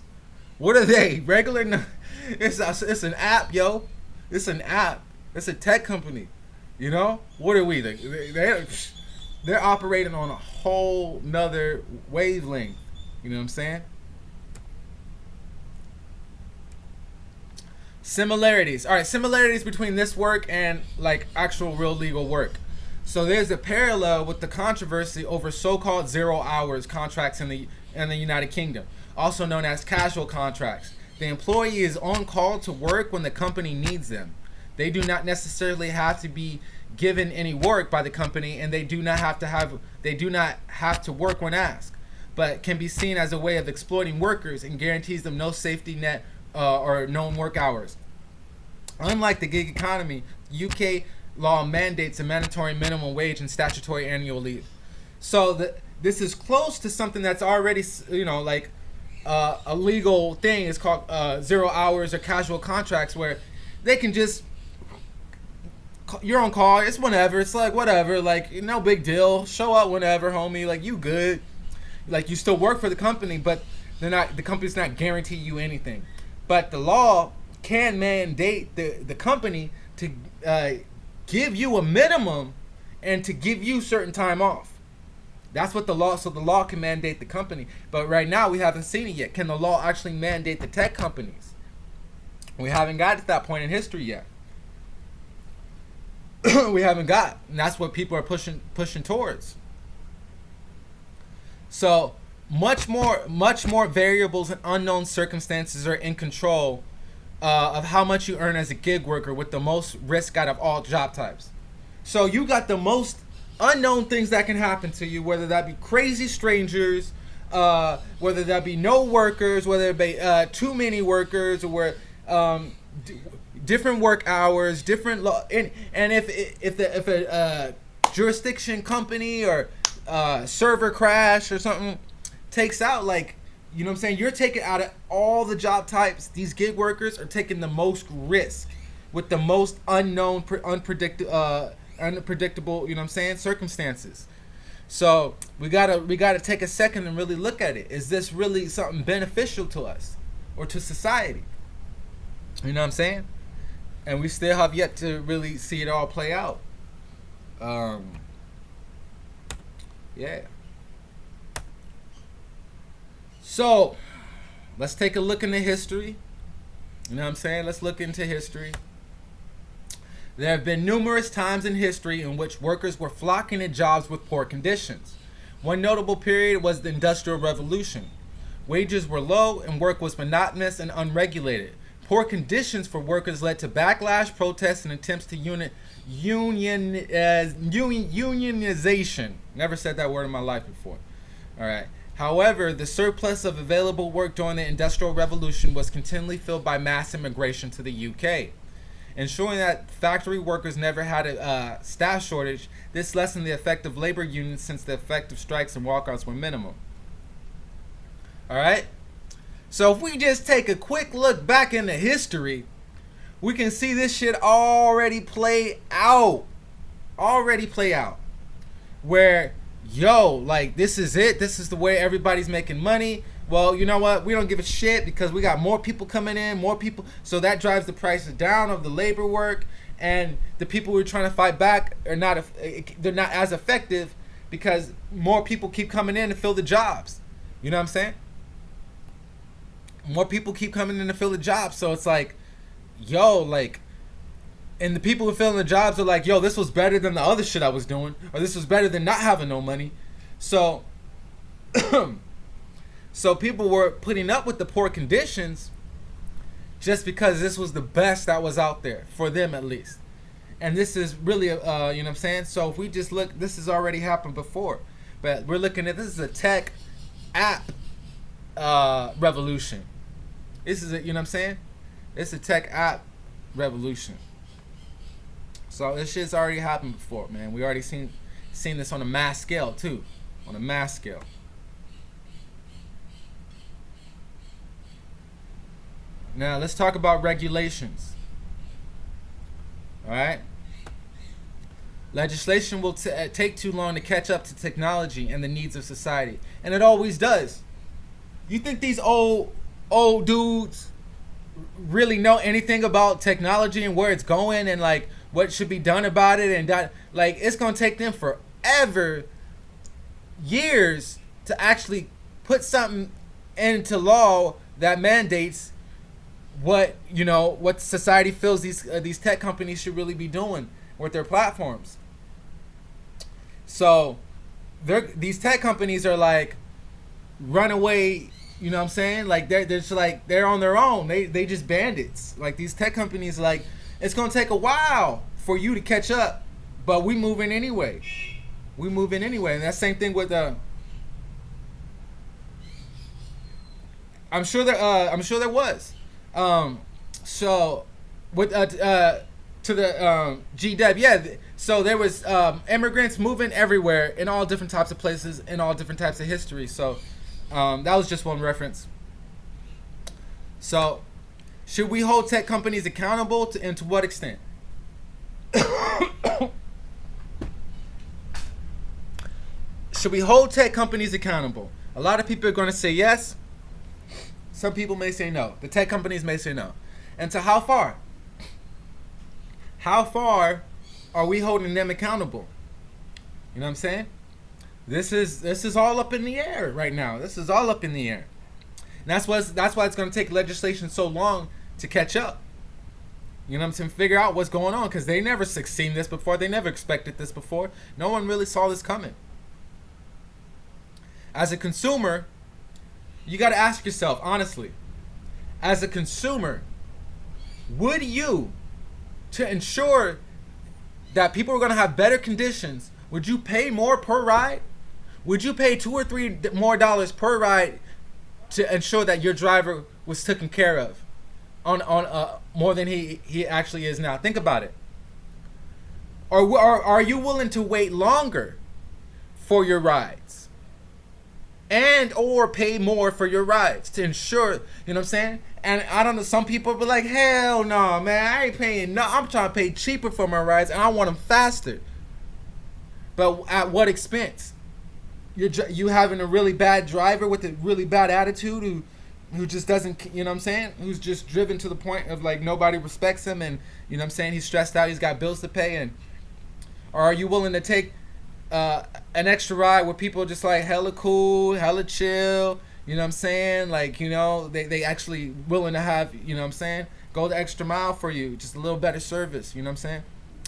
What are they? Regular It's a, it's an app, yo. It's an app. It's a tech company. You know? What are we? They, they, they're operating on a whole nother wavelength. You know what I'm saying? Similarities. All right, similarities between this work and like actual real legal work. So there's a parallel with the controversy over so-called zero hours contracts in the in the United Kingdom, also known as casual contracts. The employee is on call to work when the company needs them. They do not necessarily have to be given any work by the company and they do not have to have they do not have to work when asked, but can be seen as a way of exploiting workers and guarantees them no safety net uh, or known work hours. Unlike the gig economy, UK law mandates a mandatory minimum wage and statutory annual leave. So the, this is close to something that's already, you know, like uh, a legal thing. It's called uh, zero hours or casual contracts where they can just, you're on call. It's whenever. It's like whatever. Like no big deal. Show up whenever, homie. Like you good. Like you still work for the company, but they're not. The company's not guarantee you anything. But the law can mandate the, the company to uh, give you a minimum and to give you certain time off. That's what the law, so the law can mandate the company. But right now we haven't seen it yet. Can the law actually mandate the tech companies? We haven't got to that point in history yet. we haven't got. And that's what people are pushing pushing towards. So much more much more variables and unknown circumstances are in control uh, of how much you earn as a gig worker with the most risk out of all job types. So you got the most unknown things that can happen to you, whether that be crazy strangers, uh, whether that be no workers, whether it be uh, too many workers, or where um, different work hours, different law, and and if if the if a uh, jurisdiction company or uh, server crash or something takes out like you know what I'm saying? You're taking out of all the job types, these gig workers are taking the most risk with the most unknown, unpredictable, uh, unpredictable, you know what I'm saying, circumstances. So we gotta we gotta take a second and really look at it. Is this really something beneficial to us or to society? You know what I'm saying? And we still have yet to really see it all play out. Um, yeah. So, let's take a look into history. You know what I'm saying? Let's look into history. There have been numerous times in history in which workers were flocking to jobs with poor conditions. One notable period was the Industrial Revolution. Wages were low and work was monotonous and unregulated. Poor conditions for workers led to backlash, protests, and attempts to uni- union, uh, union unionization. Never said that word in my life before. All right. However, the surplus of available work during the Industrial Revolution was continually filled by mass immigration to the UK. Ensuring that factory workers never had a uh, staff shortage, this lessened the effect of labor unions since the effect of strikes and walkouts were minimal. Alright? So if we just take a quick look back into history, we can see this shit already play out. Already play out. Where yo, like this is it. This is the way everybody's making money. Well, you know what? We don't give a shit because we got more people coming in, more people. So that drives the prices down of the labor work, and the people we're trying to fight back are not. Eh, eh, they're not as effective because more people keep coming in to fill the jobs. You know what I'm saying? More people keep coming in to fill the jobs, so it's like, yo, like and the people who are filling the jobs are like, yo, this was better than the other shit I was doing, or this was better than not having no money. So, so people were putting up with the poor conditions just because this was the best that was out there for them at least. And this is really, uh, you know what I'm saying? So if we just look, this has already happened before, but we're looking at this is a tech app uh, revolution. This is a, you know what I'm saying? It's a tech app revolution. So this shit's already happened before, man. We already seen seen this on a mass scale too, on a mass scale. Now let's talk about regulations. All right. Legislation will uh, take too long to catch up to technology and the needs of society, and it always does. You think these old old dudes really know anything about technology and where it's going and like what should be done about it and that like it's gonna take them forever years to actually put something into law that mandates what you know what society feels these uh, these tech companies should really be doing with their platforms so these tech companies are like runaway you know what I'm saying? Like they're they're just like they're on their own. They they just bandits. Like these tech companies like it's gonna take a while for you to catch up, but we moving anyway. We moving anyway, and that same thing with the. Uh, I'm sure there. Uh, I'm sure there was. Um, so, with uh, uh to the um, GW, yeah. So there was um, immigrants moving everywhere in all different types of places in all different types of history. So um, that was just one reference. So, should we hold tech companies accountable to, and to what extent? should we hold tech companies accountable? A lot of people are going to say yes. Some people may say no. The tech companies may say no. And to how far? How far are we holding them accountable? You know what I'm saying? This is this is all up in the air right now. This is all up in the air. And that's why that's why it's going to take legislation so long to catch up. You know what I'm saying? Figure out what's going on because they never seen this before. They never expected this before. No one really saw this coming. As a consumer, you got to ask yourself honestly. As a consumer, would you, to ensure that people are going to have better conditions, would you pay more per ride? Would you pay two or three more dollars per ride to ensure that your driver was taken care of on on uh, more than he he actually is now? Think about it. Or are are you willing to wait longer for your rides? And or pay more for your rides to ensure, you know what I'm saying? And I don't know, some people be like, hell no, man, I ain't paying no. I'm trying to pay cheaper for my rides and I want them faster. But at what expense? You're you having a really bad driver with a really bad attitude who who just doesn't you know what I'm saying? Who's just driven to the point of like nobody respects him and you know what I'm saying? He's stressed out he's got bills to pay and or are you willing to take uh, an extra ride where people are just like hella cool hella chill you know what I'm saying? Like you know they, they actually willing to have you know what I'm saying? Go the extra mile for you just a little better service you know what I'm saying?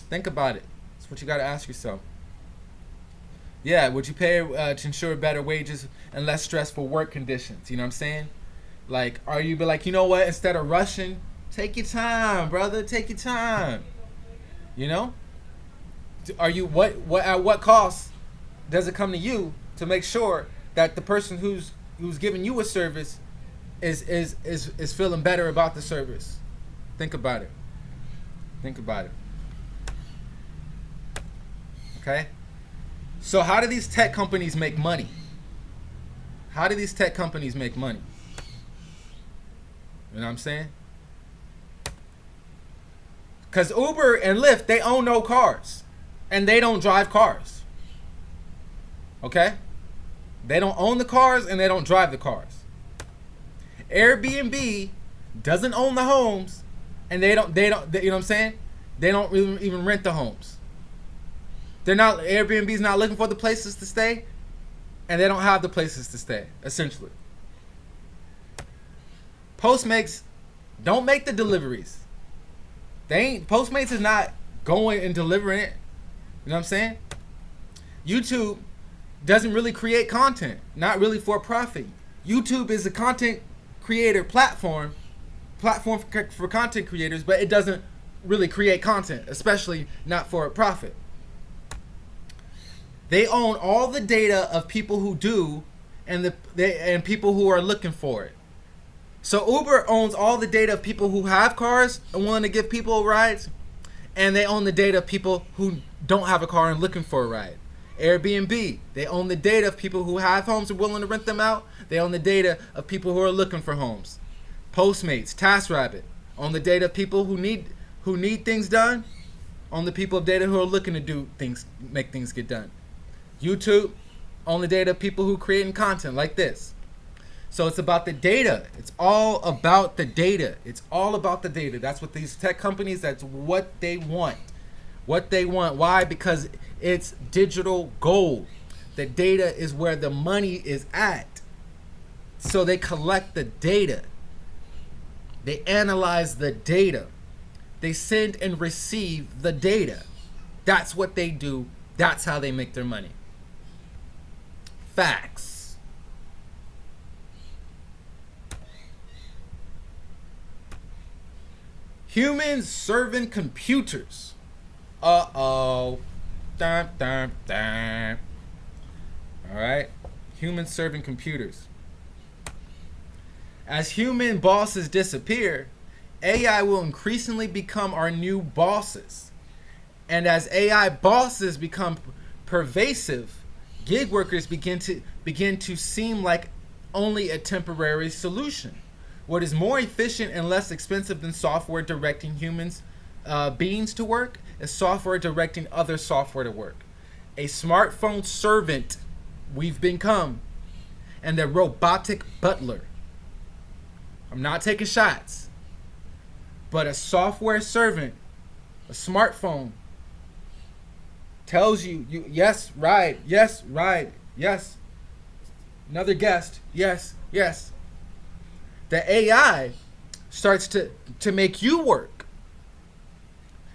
Think about it. That's what you got to ask yourself yeah, would you pay uh, to ensure better wages and less stressful work conditions? You know what I'm saying? Like, are you be like, you know what? Instead of rushing, take your time, brother. Take your time. You know? Are you what? What at what cost does it come to you to make sure that the person who's who's giving you a service is is is is feeling better about the service? Think about it. Think about it. Okay. So how do these tech companies make money? How do these tech companies make money? You know what I'm saying? Because Uber and Lyft, they own no cars. And they don't drive cars. Okay? They don't own the cars and they don't drive the cars. Airbnb doesn't own the homes and they don't they don't they, you know what I'm saying? They don't even, even rent the homes. They're not Airbnb's not looking for the places to stay, and they don't have the places to stay. Essentially, Postmates don't make the deliveries. They ain't Postmates is not going and delivering it. You know what I'm saying? YouTube doesn't really create content, not really for profit. YouTube is a content creator platform, platform for, for content creators, but it doesn't really create content, especially not for a profit. They own all the data of people who do and the they, and people who are looking for it. So Uber owns all the data of people who have cars and willing to give people rides, and they own the data of people who don't have a car and looking for a ride. Airbnb, they own the data of people who have homes and willing to rent them out. They own the data of people who are looking for homes. Postmates, TaskRabbit, own the data of people who need who need things done, on the people of data who are looking to do things, make things get done. YouTube, the data people who creating content like this. So it's about the data. It's all about the data. It's all about the data. That's what these tech companies, that's what they want. What they want. Why? Because it's digital gold. The data is where the money is at. So they collect the data. They analyze the data. They send and receive the data. That's what they do. That's how they make their money. Facts. Humans serving computers. Uh oh. Dun, dun, dun. All right. Humans serving computers. As human bosses disappear, AI will increasingly become our new bosses. And as AI bosses become pervasive, gig workers begin to begin to seem like only a temporary solution. What is more efficient and less expensive than software directing humans uh, beings to work is software directing other software to work. A smartphone servant we've become, and a robotic butler. I'm not taking shots, but a software servant, a smartphone, tells you, you yes, ride, yes, ride, yes. Another guest, yes, yes the AI starts to, to make you work.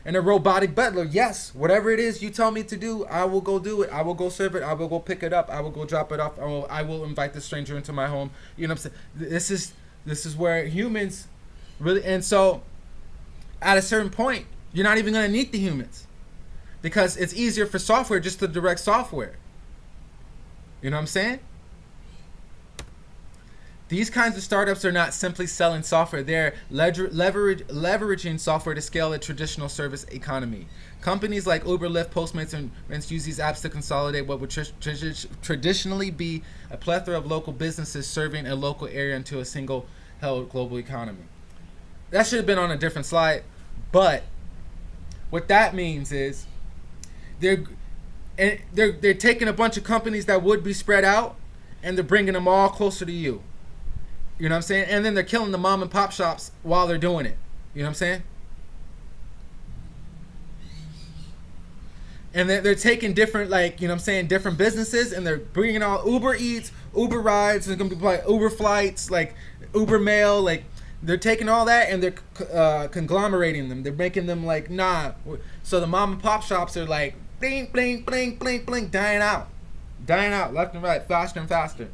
And a robotic butler, yes, whatever it is you tell me to do, I will go do it. I will go serve it. I will go pick it up. I will go drop it off. I will, I will invite the stranger into my home. You know what I'm saying? This is this is where humans really and so at a certain point, you're not even gonna need the humans. Because it's easier for software just to direct software. You know what I'm saying? These kinds of startups are not simply selling software, they're leverage, leveraging software to scale a traditional service economy. Companies like Uber, Lyft, Postmates, and Rents use these apps to consolidate what would tr tr traditionally be a plethora of local businesses serving a local area into a single held global economy. That should have been on a different slide, but what that means is they're and they're they're taking a bunch of companies that would be spread out and they're bringing them all closer to you. You know what I'm saying? And then they're killing the mom and pop shops while they're doing it. You know what I'm saying? And they're, they're taking different, like, you know what I'm saying, different businesses and they're bringing all Uber Eats, Uber Rides, there's going to be like Uber Flights, like Uber Mail, like, they're taking all that and they're uh, conglomerating them. They're making them like, nah. So the mom and pop shops are like, blink, blink, blink, blink, blink, dying out. Dying out left and right, faster and faster.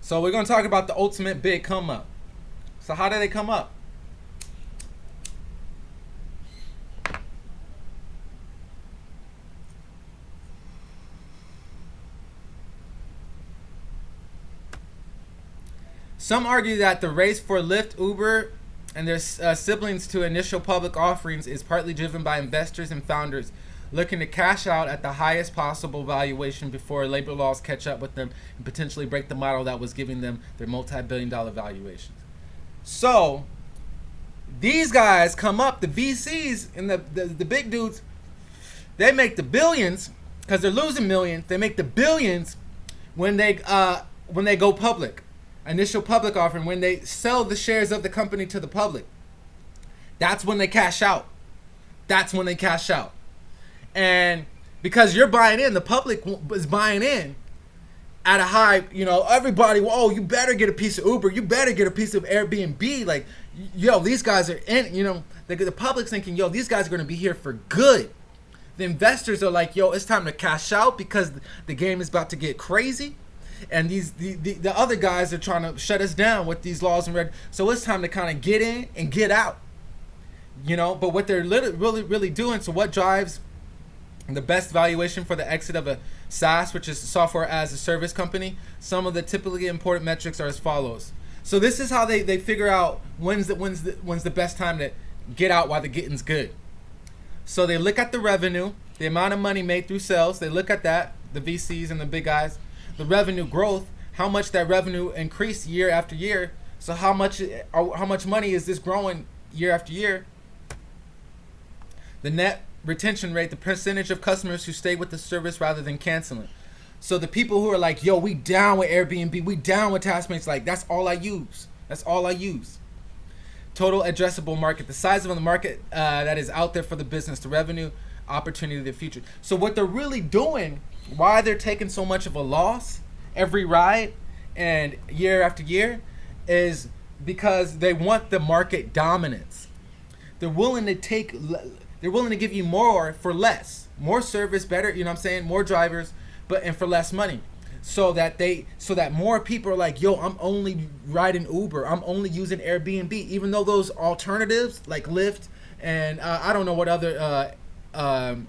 So we're going to talk about the ultimate big come up. So how did they come up? Some argue that the race for Lyft, Uber, and their uh, siblings to initial public offerings is partly driven by investors and founders looking to cash out at the highest possible valuation before labor laws catch up with them and potentially break the model that was giving them their multi-billion dollar valuations. So these guys come up, the VCs and the, the, the big dudes, they make the billions because they're losing millions. They make the billions when they uh, when they go public, initial public offering, when they sell the shares of the company to the public. That's when they cash out. That's when they cash out and because you're buying in, the public is buying in at a high. You know, everybody. Oh, you better get a piece of Uber. You better get a piece of Airbnb. Like, yo, these guys are in. You know, the, the public's thinking, yo, these guys are gonna be here for good. The investors are like, yo, it's time to cash out because the game is about to get crazy and these the, the, the, other guys are trying to shut us down with these laws and red so it's time to kind of get in and get out You know, but what they're really, really doing, so what drives the best valuation for the exit of a SaaS, which is software as a service company, some of the typically important metrics are as follows. So this is how they, they figure out when's the, when's the when's the best time to get out while the getting's good. So they look at the revenue, the amount of money made through sales. They look at that, the VCs and the big guys, the revenue growth, how much that revenue increased year after year. So how much how much money is this growing year after year? The net retention rate, the percentage of customers who stay with the service rather than canceling. So the people who are like, yo, we down with Airbnb, we down with Taskmates, like that's all I use. That's all I use. Total addressable market, the size of the market uh, that is out there for the business, the revenue opportunity, the future. So what they're really doing, why they're taking so much of a loss every ride and year after year, is because they want the market dominance. They're willing to take, they're willing to give you more for less, more service, better. You know what I'm saying? More drivers but and for less money so that they so that more people are like yo i'm only riding uber i'm only using airbnb even though those alternatives like lyft and uh, i don't know what other uh, um,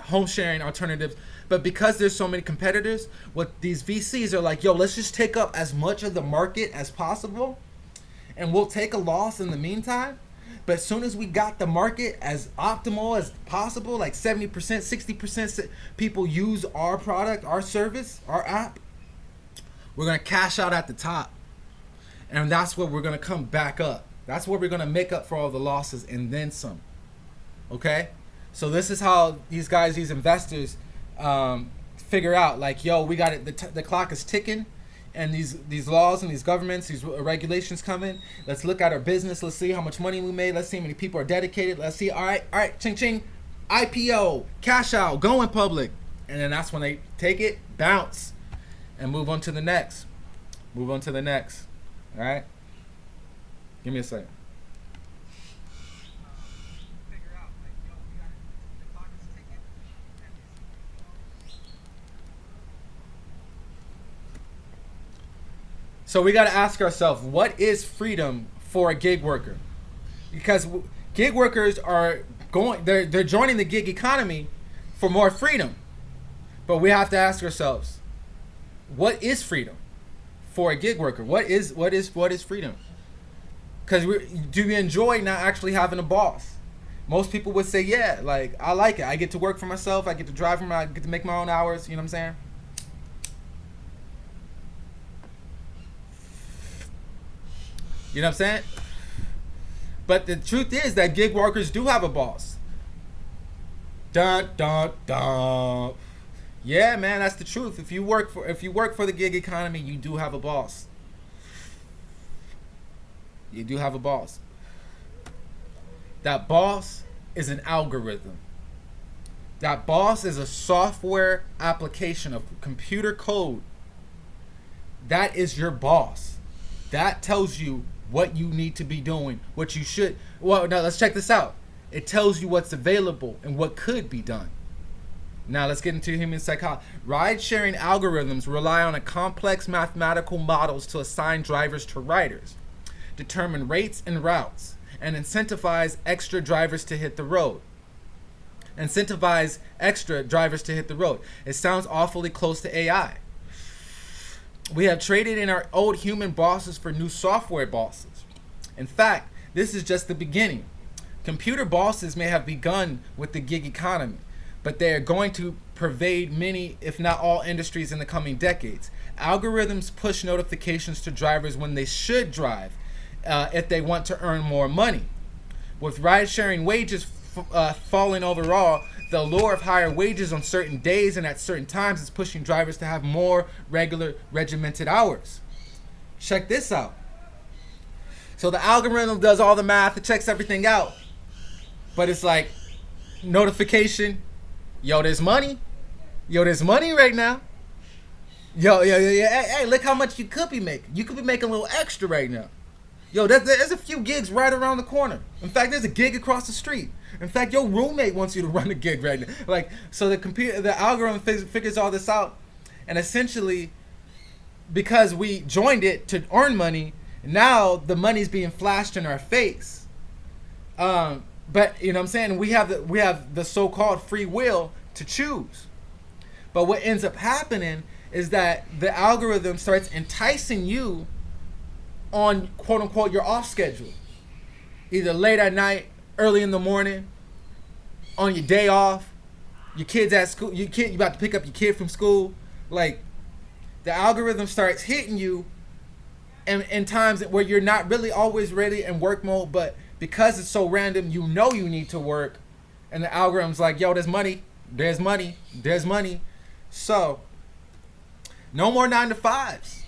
home sharing alternatives but because there's so many competitors what these vcs are like yo let's just take up as much of the market as possible and we'll take a loss in the meantime but as soon as we got the market as optimal as possible, like 70%, 60% people use our product, our service, our app, we're going to cash out at the top. And that's where we're going to come back up. That's where we're going to make up for all the losses and then some. Okay? So this is how these guys, these investors, um, figure out like, yo, we got it. The, the clock is ticking and these these laws and these governments, these regulations come in. Let's look at our business. Let's see how much money we made. Let's see how many people are dedicated. Let's see. All right, all right, ching ching, IPO, cash out, going public, and then that's when they take it, bounce, and move on to the next. Move on to the next. All right. Give me a second. So we got to ask ourselves, what is freedom for a gig worker? Because gig workers are going, they're they're joining the gig economy for more freedom, but we have to ask ourselves, what is freedom for a gig worker? What is what is what is freedom? Because do we enjoy not actually having a boss? Most people would say, yeah, like I like it. I get to work for myself. I get to drive for my, I get to make my own hours. You know what I'm saying? You know what I'm saying? But the truth is that gig workers do have a boss. Dun dun dun. Yeah, man, that's the truth. If you work for if you work for the gig economy, you do have a boss. You do have a boss. That boss is an algorithm. That boss is a software application of computer code. That is your boss. That tells you what you need to be doing, what you should. Well, now let's check this out. It tells you what's available and what could be done. Now let's get into human psychology. Ride-sharing algorithms rely on a complex mathematical models to assign drivers to riders, determine rates and routes, and incentivize extra drivers to hit the road. Incentivize extra drivers to hit the road. It sounds awfully close to AI. We have traded in our old human bosses for new software bosses. In fact, this is just the beginning. Computer bosses may have begun with the gig economy, but they are going to pervade many, if not all, industries in the coming decades. Algorithms push notifications to drivers when they should drive uh, if they want to earn more money. With ride sharing wages uh, falling overall, the allure of higher wages on certain days and at certain times is pushing drivers to have more regular regimented hours. Check this out. So the algorithm does all the math, it checks everything out. But it's like notification, yo, there's money. Yo, there's money right now. Yo, yo, yo, yo, hey, hey, look how much you could be making. You could be making a little extra right now. Yo, there's, there's a few gigs right around the corner. In fact, there's a gig across the street. In fact, your roommate wants you to run a gig right now. Like, so the computer, the algorithm figures all this out, and essentially, because we joined it to earn money, now the money's being flashed in our face. Um, but you know what I'm saying? We have the we have the so-called free will to choose. But what ends up happening is that the algorithm starts enticing you on quote unquote your off schedule. Either late at night, early in the morning, on your day off, your kids at school, your kid you about to pick up your kid from school, like the algorithm starts hitting you in, in times where you're not really always ready in work mode, but because it's so random, you know you need to work, and the algorithm's like, yo, there's money, there's money, there's money. So, no more nine to fives.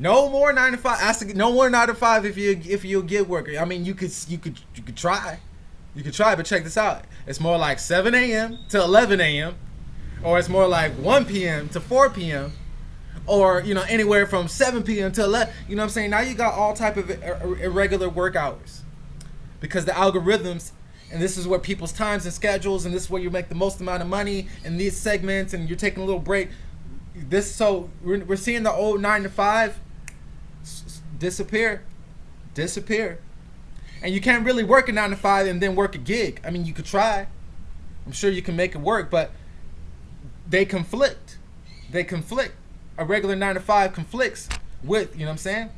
No more nine to five. No more nine to five if you if you get worker. I mean, you could you could you could try, you could try, but check this out. It's more like 7 a.m. to 11 a.m. or it's more like 1 p.m. to 4 p.m. or you know anywhere from 7 p.m. to 11. You know what I'm saying? Now you got all type of irregular work hours because the algorithms and this is where people's times and schedules and this is where you make the most amount of money in these segments and you're taking a little break this so we're, we're seeing the old nine to five disappear disappear and you can't really work a nine to five and then work a gig i mean you could try i'm sure you can make it work but they conflict they conflict a regular nine to five conflicts with you know what i'm saying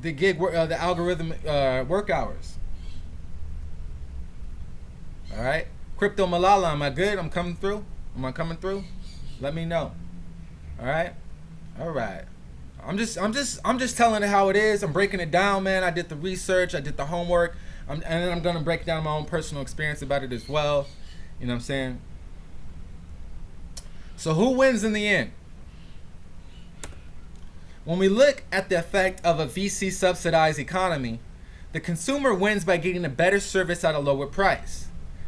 the gig uh, the algorithm uh, work hours all right. Crypto Malala, am I good? I'm coming through. Am I coming through? Let me know. All right. All right. I'm just, I'm just, I'm just telling it how it is. I'm breaking it down, man. I did the research. I did the homework. I'm, and then I'm gonna break down my own personal experience about it as well. You know what I'm saying? So who wins in the end? When we look at the effect of a VC subsidized economy, the consumer wins by getting a better service at a lower price.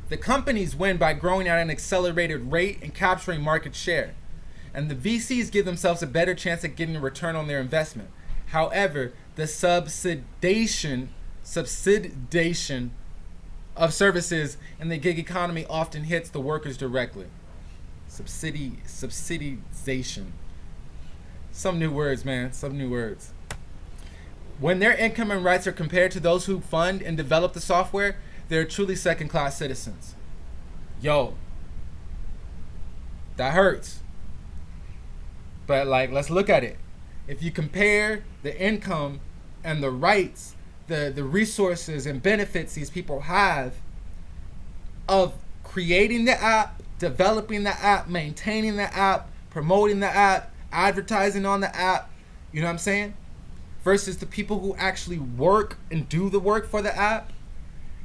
The companies win by growing at an accelerated rate and capturing market share. And the VCs give themselves a better chance at getting a return on their investment. However, the subsidization, subsidization of services in the gig economy often hits the workers directly. Subsidi, subsidization. Some new words, man. Some new words. When their income and rights are compared to those who fund and develop the software, they're truly second class citizens. Yo, that hurts. But like, let's look at it. If you compare the income and the rights, the, the resources and benefits these people have of creating the app, developing the app, maintaining the app, promoting the app, advertising on the app, you know what I'm saying? Versus the people who actually work and do the work for the app,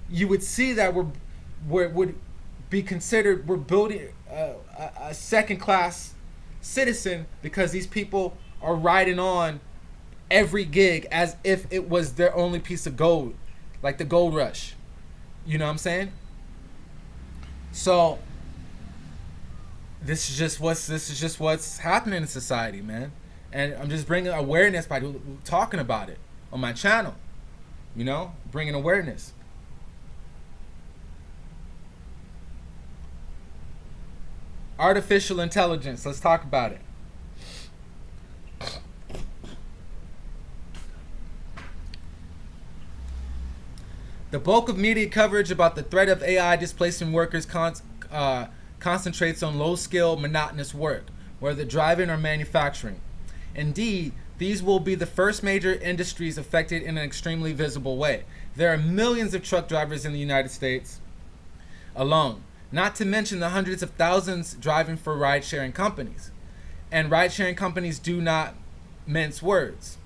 you would see that we're, we're would be considered we're building a, a second class citizen because these people are riding on every gig as if it was their only piece of gold, like the gold rush. You know what I'm saying? So this is just what's this is just what's happening in society, man. And I'm just bringing awareness by talking about it on my channel. You know, bringing awareness. Artificial intelligence. Let's talk about it. The bulk of media coverage about the threat of AI displacing workers con uh, concentrates on low-skill, monotonous work, whether driving or manufacturing. Indeed, these will be the first major industries affected in an extremely visible way. There are millions of truck drivers in the United States alone. Not to mention the hundreds of thousands driving for ride sharing companies. And ride sharing companies do not mince words.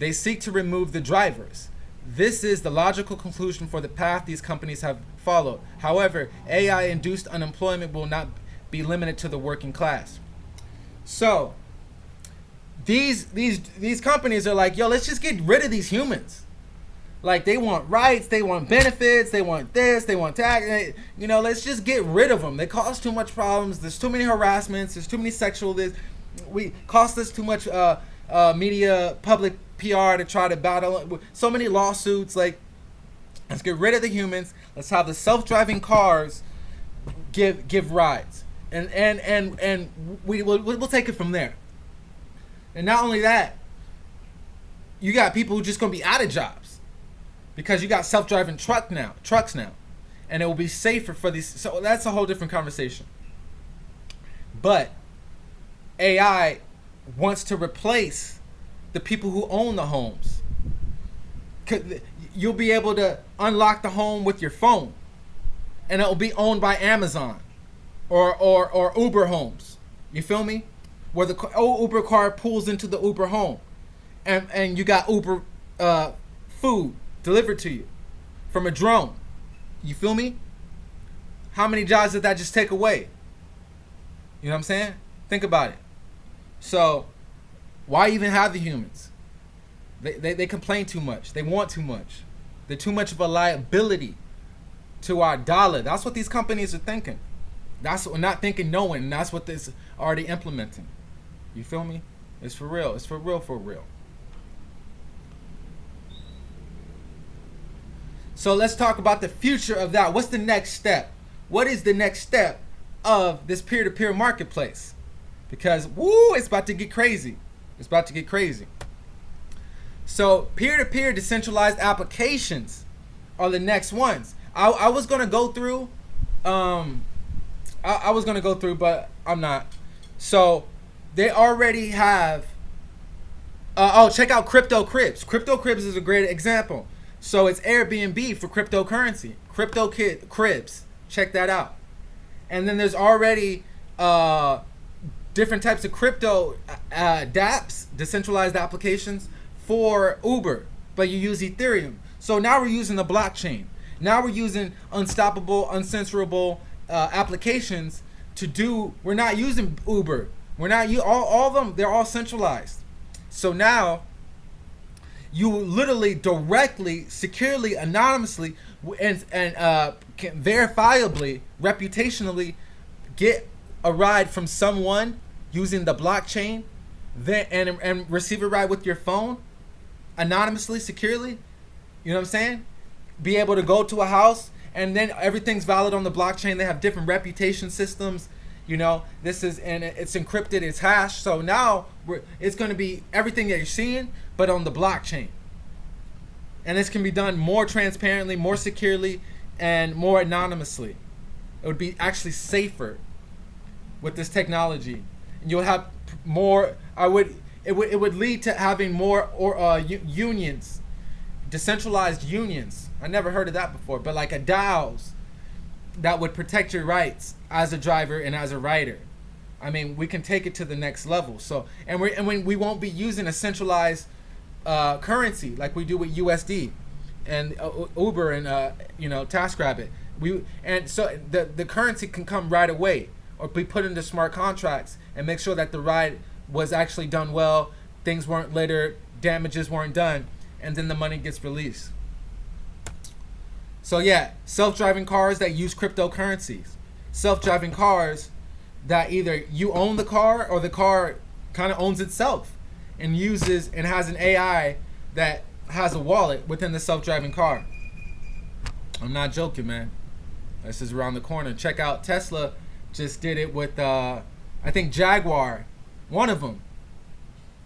They seek to remove the drivers. This is the logical conclusion for the path these companies have followed. However, AI induced unemployment will not be limited to the working class. So, these these these companies are like, yo, let's just get rid of these humans. Like they want rights, they want benefits, they want this, they want tax. You know, let's just get rid of them. They cause too much problems. There's too many harassments. There's too many sexual. This we cost us too much uh, uh, media, public PR to try to battle. So many lawsuits. Like, let's get rid of the humans. Let's have the self-driving cars give give rides, and and and and we will we'll take it from there. And not only that, you got people who just gonna be out of jobs because you got self-driving truck now, trucks now, and it will be safer for these. So that's a whole different conversation. But AI wants to replace the people who own the homes. You'll be able to unlock the home with your phone, and it will be owned by Amazon or or or Uber homes. You feel me? Where the old Uber car pulls into the Uber home, and and you got Uber uh, food delivered to you from a drone. You feel me? How many jobs did that just take away? You know what I'm saying? Think about it. So, why even have the humans? They, they, they complain too much. They want too much. They're too much of a liability to our dollar. That's what these companies are thinking. That's what not thinking, knowing. That's what this already implementing. You feel me? It's for real. It's for real. For real. So let's talk about the future of that. What's the next step? What is the next step of this peer-to-peer marketplace? Because woo, it's about to get crazy. It's about to get crazy. So peer-to-peer decentralized applications are the next ones. I, I was gonna go through, um, I, I was gonna go through, but I'm not. So they already have. Uh, oh, check out Crypto Cribs. Crypto Cribs is a great example. So it's Airbnb for cryptocurrency. Crypto Kid Cribs. Check that out. And then there's already uh, different types of crypto uh, dApps, decentralized applications for Uber, but you use Ethereum. So now we're using the blockchain. Now we're using unstoppable, uncensorable uh, applications to do. We're not using Uber. We're not you all all of them. They're all centralized. So now you literally directly, securely, anonymously, and and uh, verifiably, reputationally get a ride from someone using the blockchain, then and and receive a ride with your phone, anonymously, securely. You know what I'm saying? Be able to go to a house and then everything's valid on the blockchain. They have different reputation systems. You know, this is and it's encrypted, it's hashed. So now it's going to be everything that you're seeing, but on the blockchain. And this can be done more transparently, more securely, and more anonymously. It would be actually safer with this technology. And you'll have more. I would. It would. It would lead to having more or uh, unions, decentralized unions. I never heard of that before, but like a DAOs that would protect your rights as a driver and as a rider. I mean, we can take it to the next level. So, and we and when we won't be using a centralized uh, currency like we do with USD and uh, Uber and uh, you know TaskRabbit. We and so the the currency can come right away or be put into smart contracts and make sure that the ride was actually done well, things weren't littered, damages weren't done, and then the money gets released. So yeah, self-driving cars that use cryptocurrencies. Self-driving cars that either you own the car or the car kind of owns itself and uses and has an AI that has a wallet within the self-driving car. I'm not joking, man. This is around the corner. Check out Tesla just did it with uh I think Jaguar, one of them.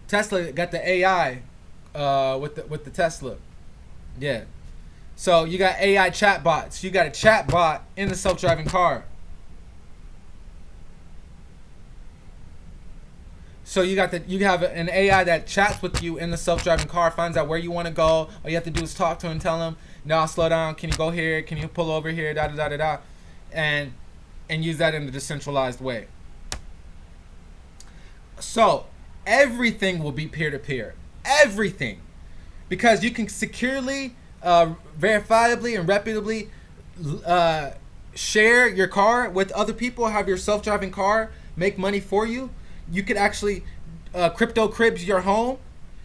Tesla got the AI uh with the with the Tesla. Yeah. So you got AI chatbots. You got a chatbot in the self-driving car. So you got the you have an AI that chats with you in the self-driving car, finds out where you want to go. All you have to do is talk to him, tell him, "No, slow down. Can you go here? Can you pull over here?" Da da da da da, and and use that in a decentralized way. So everything will be peer-to-peer. Everything, because you can securely uh, verifiably and reputably uh, share your car with other people, have your self-driving car make money for you. You could actually uh, crypto cribs your home.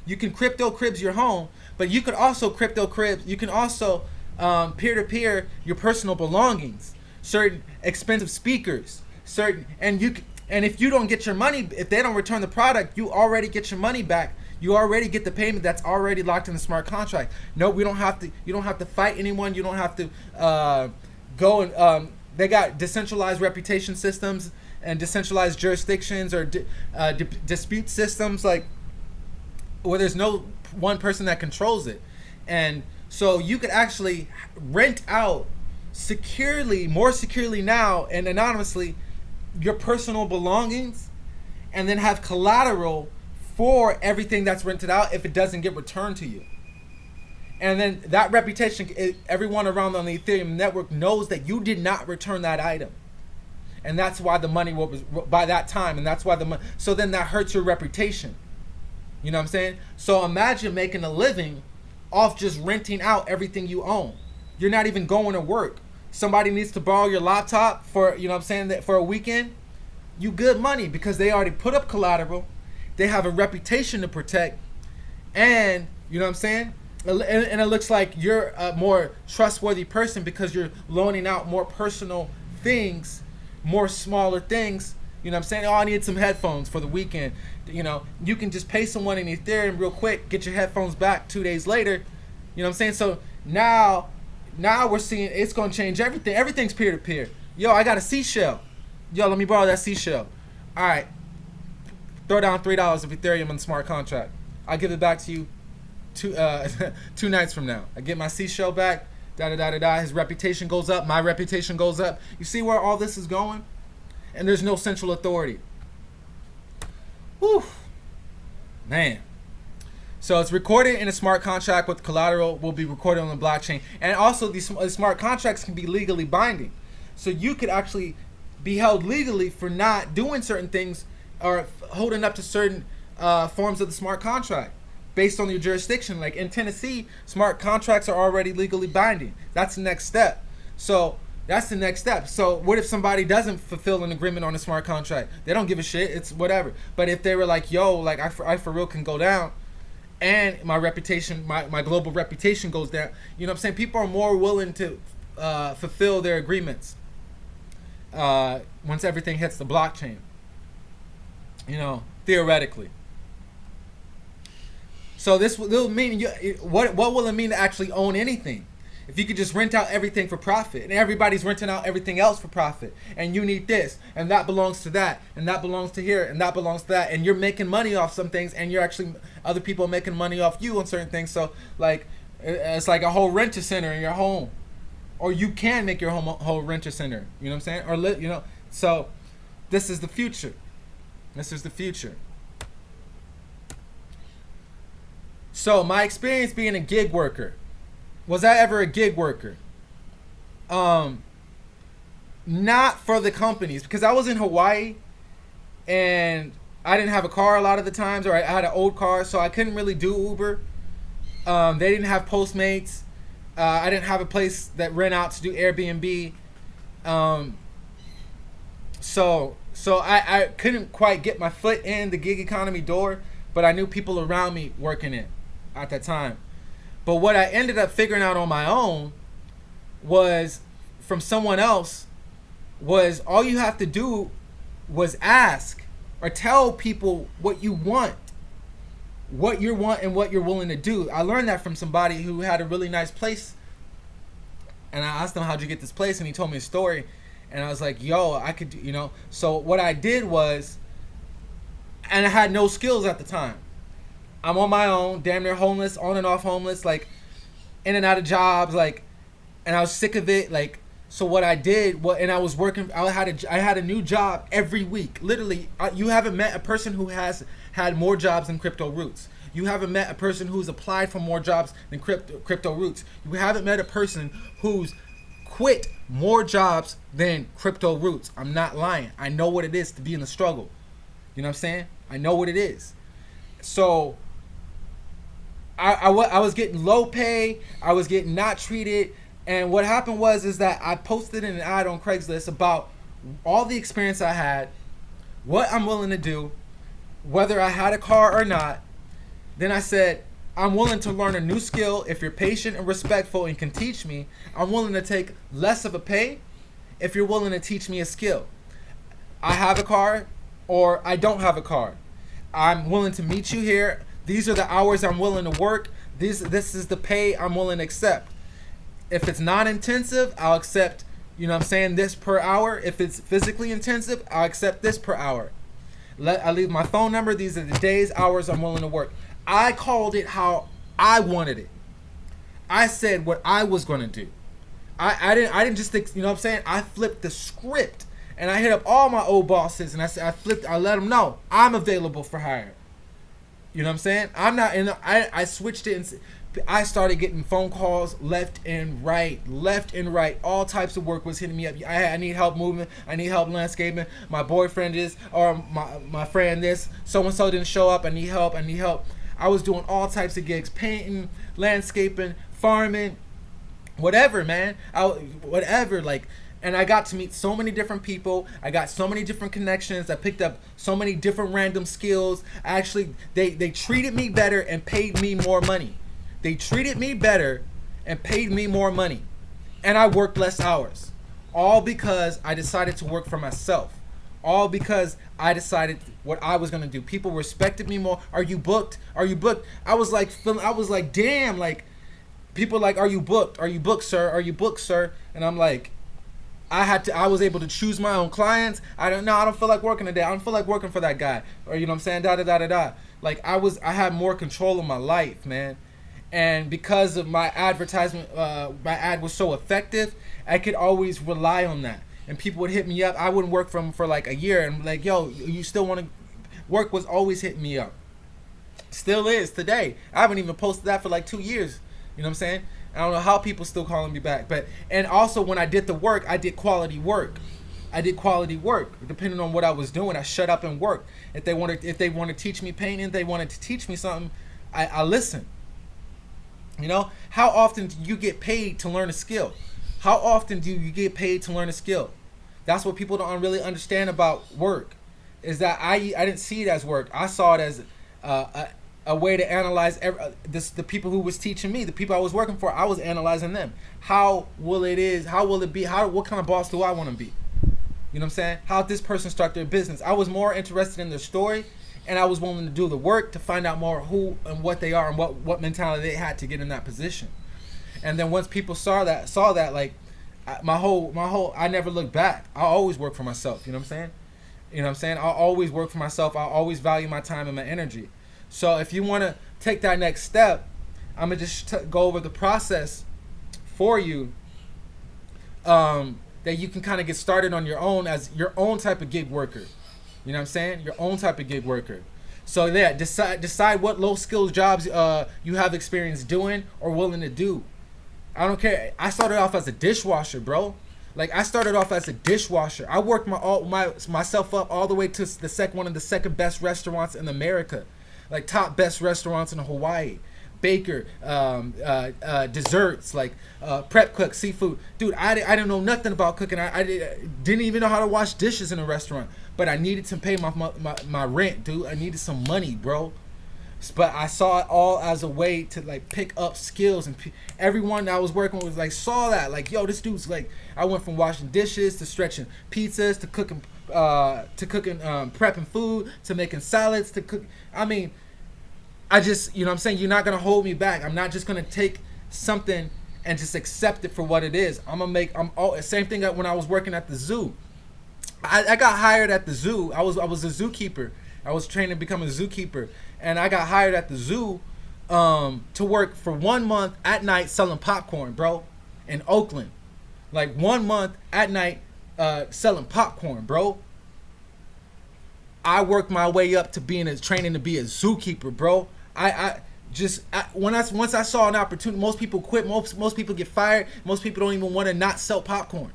You can crypto cribs your home, but you could also crypto cribs. You can also um, peer-to-peer your personal belongings, certain expensive speakers, certain, and you and if you don't get your money, if they don't return the product, you already get your money back you already get the payment that's already locked in the smart contract. No, we don't have to. You don't have to fight anyone. You don't have to uh, go and. Um, they got decentralized reputation systems and decentralized jurisdictions or di uh, di dispute systems like where there's no one person that controls it, and So you could actually rent out securely, more securely now and anonymously your personal belongings and then have collateral for everything that's rented out if it doesn't get returned to you. And then that reputation, everyone around on the Ethereum network knows that you did not return that item. And that's why the money was by that time. And that's why the money. So then that hurts your reputation. You know what I'm saying? So imagine making a living off just renting out everything you own. You're not even going to work. Somebody needs to borrow your laptop for, you know what I'm saying, that for a weekend. You good money because they already put up collateral. They have a reputation to protect. And, you know what I'm saying? and it looks like you're a more trustworthy person because you're loaning out more personal things, more smaller things. You know what I'm saying? Oh, I need some headphones for the weekend. You know, you can just pay someone in Ethereum real quick, get your headphones back two days later. You know what I'm saying? So now, now we're seeing it's gonna change everything. Everything's peer to peer. Yo, I got a seashell. Yo, let me borrow that seashell. All right, throw down three dollars of Ethereum on the smart contract. I'll give it back to you two uh, two nights from now. I get my seashell back. Da da da da da. His reputation goes up. My reputation goes up. You see where all this is going? And there's no central authority. Whew. Man. So it's recorded in a smart contract with collateral will be recorded on the blockchain. And also these smart contracts can be legally binding. So you could actually be held legally for not doing certain things or holding up to certain uh, forms of the smart contract based on your jurisdiction. Like in Tennessee, smart contracts are already legally binding. That's the next step. So that's the next step. So what if somebody doesn't fulfill an agreement on a smart contract? They don't give a shit. It's whatever. But if they were like, yo, like I for, I for real can go down and my reputation, my, my global reputation goes down. You know what I'm saying? People are more willing to uh, fulfill their agreements uh, once everything hits the blockchain. You know, theoretically. So this will mean you, what? What will it mean to actually own anything? If you could just rent out everything for profit, and everybody's renting out everything else for profit, and you need this, and that belongs to that, and that belongs to here, and that belongs to that, and you're making money off some things, and you're actually other people making money off you on certain things. So like, it's like a whole renter center in your home, or you can make your home a whole renter center. You know what I'm saying? Or you know, so this is the future. This is the future. So my experience being a gig worker, was I ever a gig worker? Um, not for the companies because I was in Hawaii and I didn't have a car a lot of the times, or I had an old car, so I couldn't really do Uber. Um, they didn't have Postmates. Uh, I didn't have a place that rent out to do Airbnb. Um, so so I, I couldn't quite get my foot in the gig economy door, but I knew people around me working it at that time. But what I ended up figuring out on my own was from someone else was all you have to do was ask or tell people what you want what you want and what you're willing to do. I learned that from somebody who had a really nice place and i asked him how'd you get this place? And he told me a story and i was like yo i could you know so what i did was and i had no skills at the time I'm on my own, damn near homeless, on and off homeless, like in and out of jobs, like, and I was sick of it, like. So what I did, what, and I was working. I had a, I had a new job every week. Literally, you haven't met a person who has had more jobs than Crypto Roots. You haven't met a person who's applied for more jobs than Crypto, Crypto Roots. You haven't met a person who's quit more jobs than Crypto Roots. I'm not lying. I know what it is to be in the struggle. You know what I'm saying? I know what it is. So I, I, I was getting low pay. I was getting not treated. And what happened was is that I posted an ad on Craigslist about all the experience I had, what I'm willing to do, whether I had a car or not. Then I said, I'm willing to learn a new skill if you're patient and respectful and can teach me. I'm willing to take less of a pay if you're willing to teach me a skill. I have a car or I don't have a car. I'm willing to meet you here these are the hours I'm willing to work. This this is the pay I'm willing to accept. If it's not intensive, I'll accept, you know I'm saying, this per hour. If it's physically intensive, I'll accept this per hour. Let I leave my phone number. These are the days, hours I'm willing to work. I called it how I wanted it. I said what I was gonna do. I, I didn't I didn't just think you know what I'm saying. I flipped the script and I hit up all my old bosses and I said I flipped I let them know I'm available for hire. You know what I'm saying? I'm not in. I I switched it and I started getting phone calls left and right, left and right. All types of work was hitting me up. I, I need help moving. I need help landscaping. My boyfriend is, or my my friend this. So and so didn't show up. I need help. I need help. I was doing all types of gigs, painting, landscaping, farming, whatever, man. I whatever like and I got to meet so many different people. I got so many different connections. I picked up so many different random skills. Actually, they they treated me better and paid me more money. They treated me better and paid me more money. And I worked less hours. All because I decided to work for myself. All because I decided what I was gonna do. People respected me more. Are you booked? Are you booked? I was like, I was like, damn, like, people like, are you booked? Are you booked, sir? Are you booked, sir? And I'm like, I had to I was able to choose my own clients. I don't know, I don't feel like working today. I don't feel like working for that guy. Or you know what I'm saying? Da da da da da. Like I was I had more control of my life, man. And because of my advertisement uh, my ad was so effective, I could always rely on that. And people would hit me up. I wouldn't work from for like a year and like, yo, you still want to work was always hitting me up. Still is today. I haven't even posted that for like two years. You know what I'm saying? I don't know how people still calling me back, but and also when I did the work, I did quality work. I did quality work. Depending on what I was doing, I shut up and worked. If they wanted, if they want to teach me painting, they wanted to teach me something, I, I listen. You know, how often do you get paid to learn a skill? How often do you get paid to learn a skill? That's what people don't really understand about work. Is that I I didn't see it as work. I saw it as uh, a way to analyze every, uh, this the people who was teaching me the people i was working for i was analyzing them how will it is how will it be how what kind of boss do i want to be you know what i'm saying how this person start their business i was more interested in their story and i was willing to do the work to find out more who and what they are and what what mentality they had to get in that position and then once people saw that saw that like my whole my whole i never looked back i always work for myself you know what i'm saying you know what i'm saying i always work for myself i always value my time and my energy so if you want to take that next step, I'm gonna just go over the process for you. Um, that you can kind of get started on your own as your own type of gig worker. You know what I'm saying? Your own type of gig worker. So yeah, decide decide what low skills jobs uh, you have experience doing or willing to do. I don't care. I started off as a dishwasher, bro. Like I started off as a dishwasher. I worked my all my myself up all the way to the second one of the second best restaurants in America like top best restaurants in Hawaii. Baker, um, uh, uh, desserts like uh, prep cook, seafood. Dude, I, I didn't know nothing about cooking. I, I didn't even know how to wash dishes in a restaurant. But I needed to pay my, my, my rent, dude. I needed some money, bro. But I saw it all as a way to like pick up skills, and everyone I was working with like saw that like, yo, this dude's like. I went from washing dishes to stretching pizzas to cooking, uh, to cooking, um, prepping food to making salads to cook. I mean, I just, you know I'm saying? You're not going to hold me back. I'm not just going to take something and just accept it for what it is. I'm to make, I'm all, same thing when I was working at the zoo. I, I got hired at the zoo. I was, I was a zookeeper. I was trained to become a zookeeper. And I got hired at the zoo um, to work for one month at night selling popcorn, bro, in Oakland. Like one month at night uh, selling popcorn, bro. I worked my way up to being a training to be a zookeeper, bro. I, I just I, when I once I saw an opportunity, most people quit. Most most people get fired. Most people don't even want to not sell popcorn.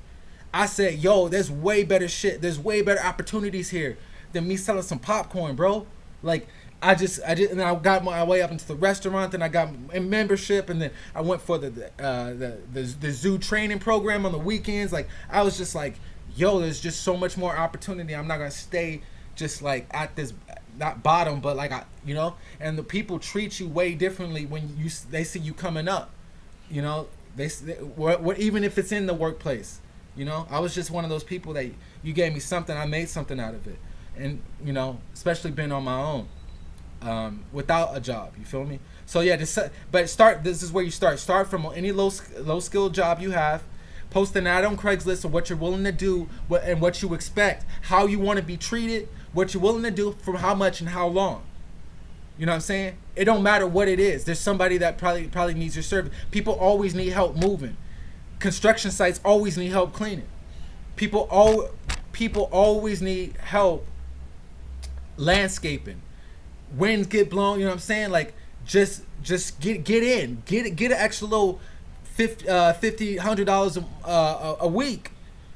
I said, yo, there's way better shit. There's way better opportunities here than me selling some popcorn, bro. Like I just I did and I got my way up into the restaurant and I got a membership and then I went for the the, uh, the the the zoo training program on the weekends. Like I was just like, yo, there's just so much more opportunity. I'm not gonna stay just like at this not bottom, but like I, you know, and the people treat you way differently when you they see you coming up. You know, they, they what, what even if it's in the workplace. You know, I was just one of those people that you gave me something, I made something out of it, and you know, especially being on my own, um, without a job. You feel me? So yeah, but start. This is where you start. Start from any low low skill job you have. Post an ad on Craigslist of what you're willing to do, what, and what you expect, how you want to be treated, what you're willing to do for how much and how long. You know what I'm saying? It don't matter what it is. There's somebody that probably probably needs your service. People always need help moving. Construction sites always need help cleaning. People all people always need help landscaping. Winds get blown, you know what I'm saying? Like just just get get in. Get get an extra little 50 uh 50 100 dollars uh, a, a week.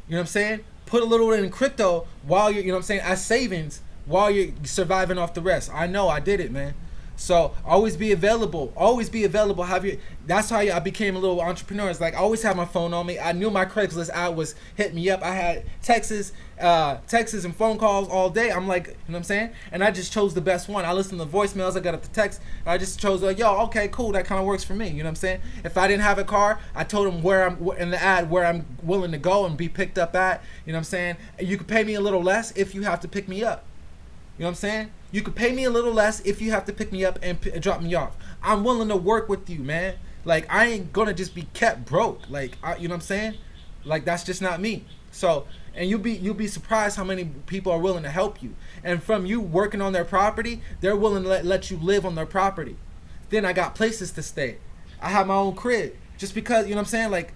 You know what I'm saying? Put a little in crypto while you're, you know what I'm saying, as savings while you're surviving off the rest. I know I did it, man. So always be available. Always be available. Have you? That's how I became a little entrepreneur. It's like I always have my phone on me. I knew my Craigslist ad was hitting me up. I had Texas, uh, Texas and phone calls all day. I'm like, you know what I'm saying? And I just chose the best one. I listened to voicemails. I got up the text. I just chose like, yo, okay, cool. That kind of works for me. You know what I'm saying? If I didn't have a car, I told them where I'm in the ad where I'm willing to go and be picked up at. You know what I'm saying? You could pay me a little less if you have to pick me up. You know what I'm saying? You could pay me a little less if you have to pick me up and drop me off. I'm willing to work with you, man. Like I ain't gonna just be kept broke. Like I, you know what I'm saying? Like that's just not me. So and you'll be you'll be surprised how many people are willing to help you. And from you working on their property, they're willing to let, let you live on their property. Then I got places to stay. I have my own crib just because you know what I'm saying. Like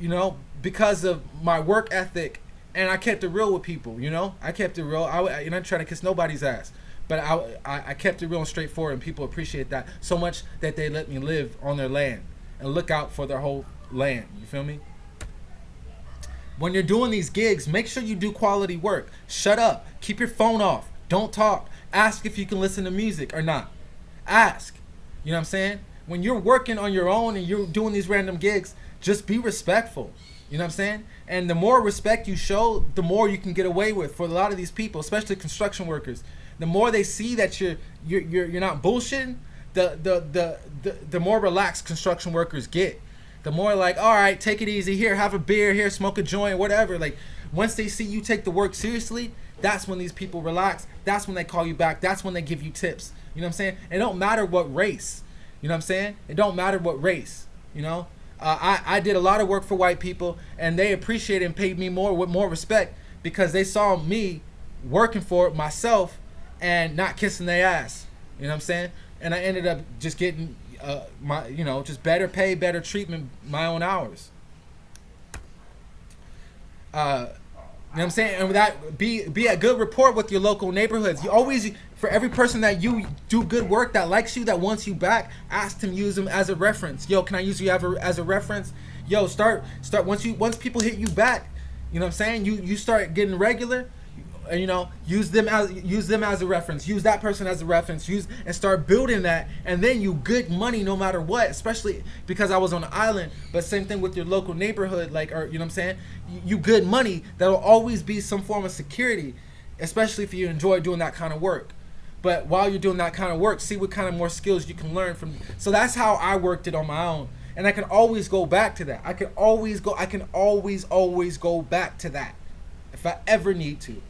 you know because of my work ethic and I kept it real with people. You know I kept it real. I you know trying to kiss nobody's ass but I, I, I kept it real and straightforward, and people appreciate that so much that they let me live on their land and look out for their whole land. You feel me? When you're doing these gigs, make sure you do quality work. Shut up. Keep your phone off. Don't talk. Ask if you can listen to music or not. Ask. You know what I'm saying? When you're working on your own and you're doing these random gigs, just be respectful. You know what I'm saying? And the more respect you show, the more you can get away with for a lot of these people, especially construction workers the more they see that you're you're you're, you're not bullshitting, the, the the the the more relaxed construction workers get. The more like, all right, take it easy here, have a beer here, smoke a joint, whatever. Like once they see you take the work seriously, that's when these people relax. That's when they call you back. That's when they give you tips. You know what I'm saying? It don't matter what race. You know what I'm saying? It don't matter what race. You know, uh, I I did a lot of work for white people, and they appreciated and paid me more with more respect because they saw me working for it myself and not kissing their ass. You know what I'm saying? And I ended up just getting uh, my, you know, just better pay, better treatment, my own hours. Uh, you know what I'm saying? And that be be a good report with your local neighborhoods. You always for every person that you do good work that likes you that wants you back, ask them use them as a reference. Yo, can I use you as a, as a reference? Yo, start start once you once people hit you back, you know what I'm saying? You you start getting regular you know use them as use them as a reference use that person as a reference use and start building that and then you good money no matter what especially because i was on the island but same thing with your local neighborhood like or you know what i'm saying you, you good money that'll always be some form of security especially if you enjoy doing that kind of work but while you're doing that kind of work see what kind of more skills you can learn from. So that's how i worked it on my own. And i can always go back to that. I can always go i can always always go back to that if i ever need to.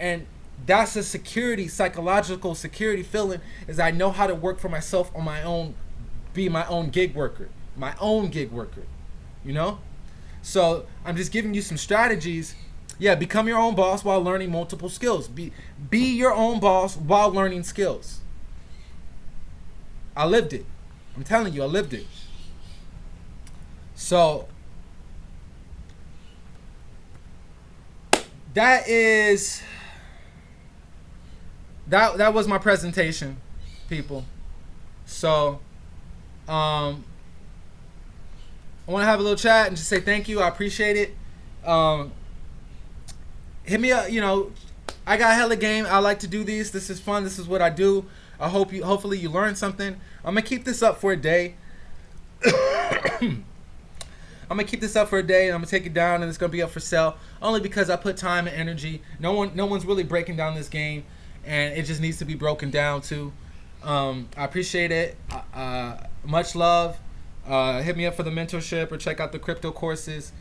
And that's a security psychological security feeling is i know how to work for myself on my own be my own gig worker my own gig worker you know? So i'm just giving you some strategies yeah become your own boss while learning multiple skills be be your own boss while learning skills i lived it i'm telling you i lived it so that is that that was my presentation, people. So, um, I want to have a little chat and just say thank you. I appreciate it. Um, hit me up. You know, I got hella game. I like to do these. This is fun. This is what I do. I hope you. Hopefully, you learned something. I'm gonna keep this up for a day. I'm gonna keep this up for a day and I'm gonna take it down and it's gonna be up for sale only because I put time and energy. No one, no one's really breaking down this game and it just needs to be broken down too. Um, I appreciate it. Uh, uh, much love. Uh, hit me up for the mentorship or check out the crypto courses.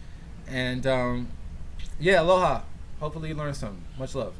And um, yeah, aloha. Hopefully you learned something. Much love.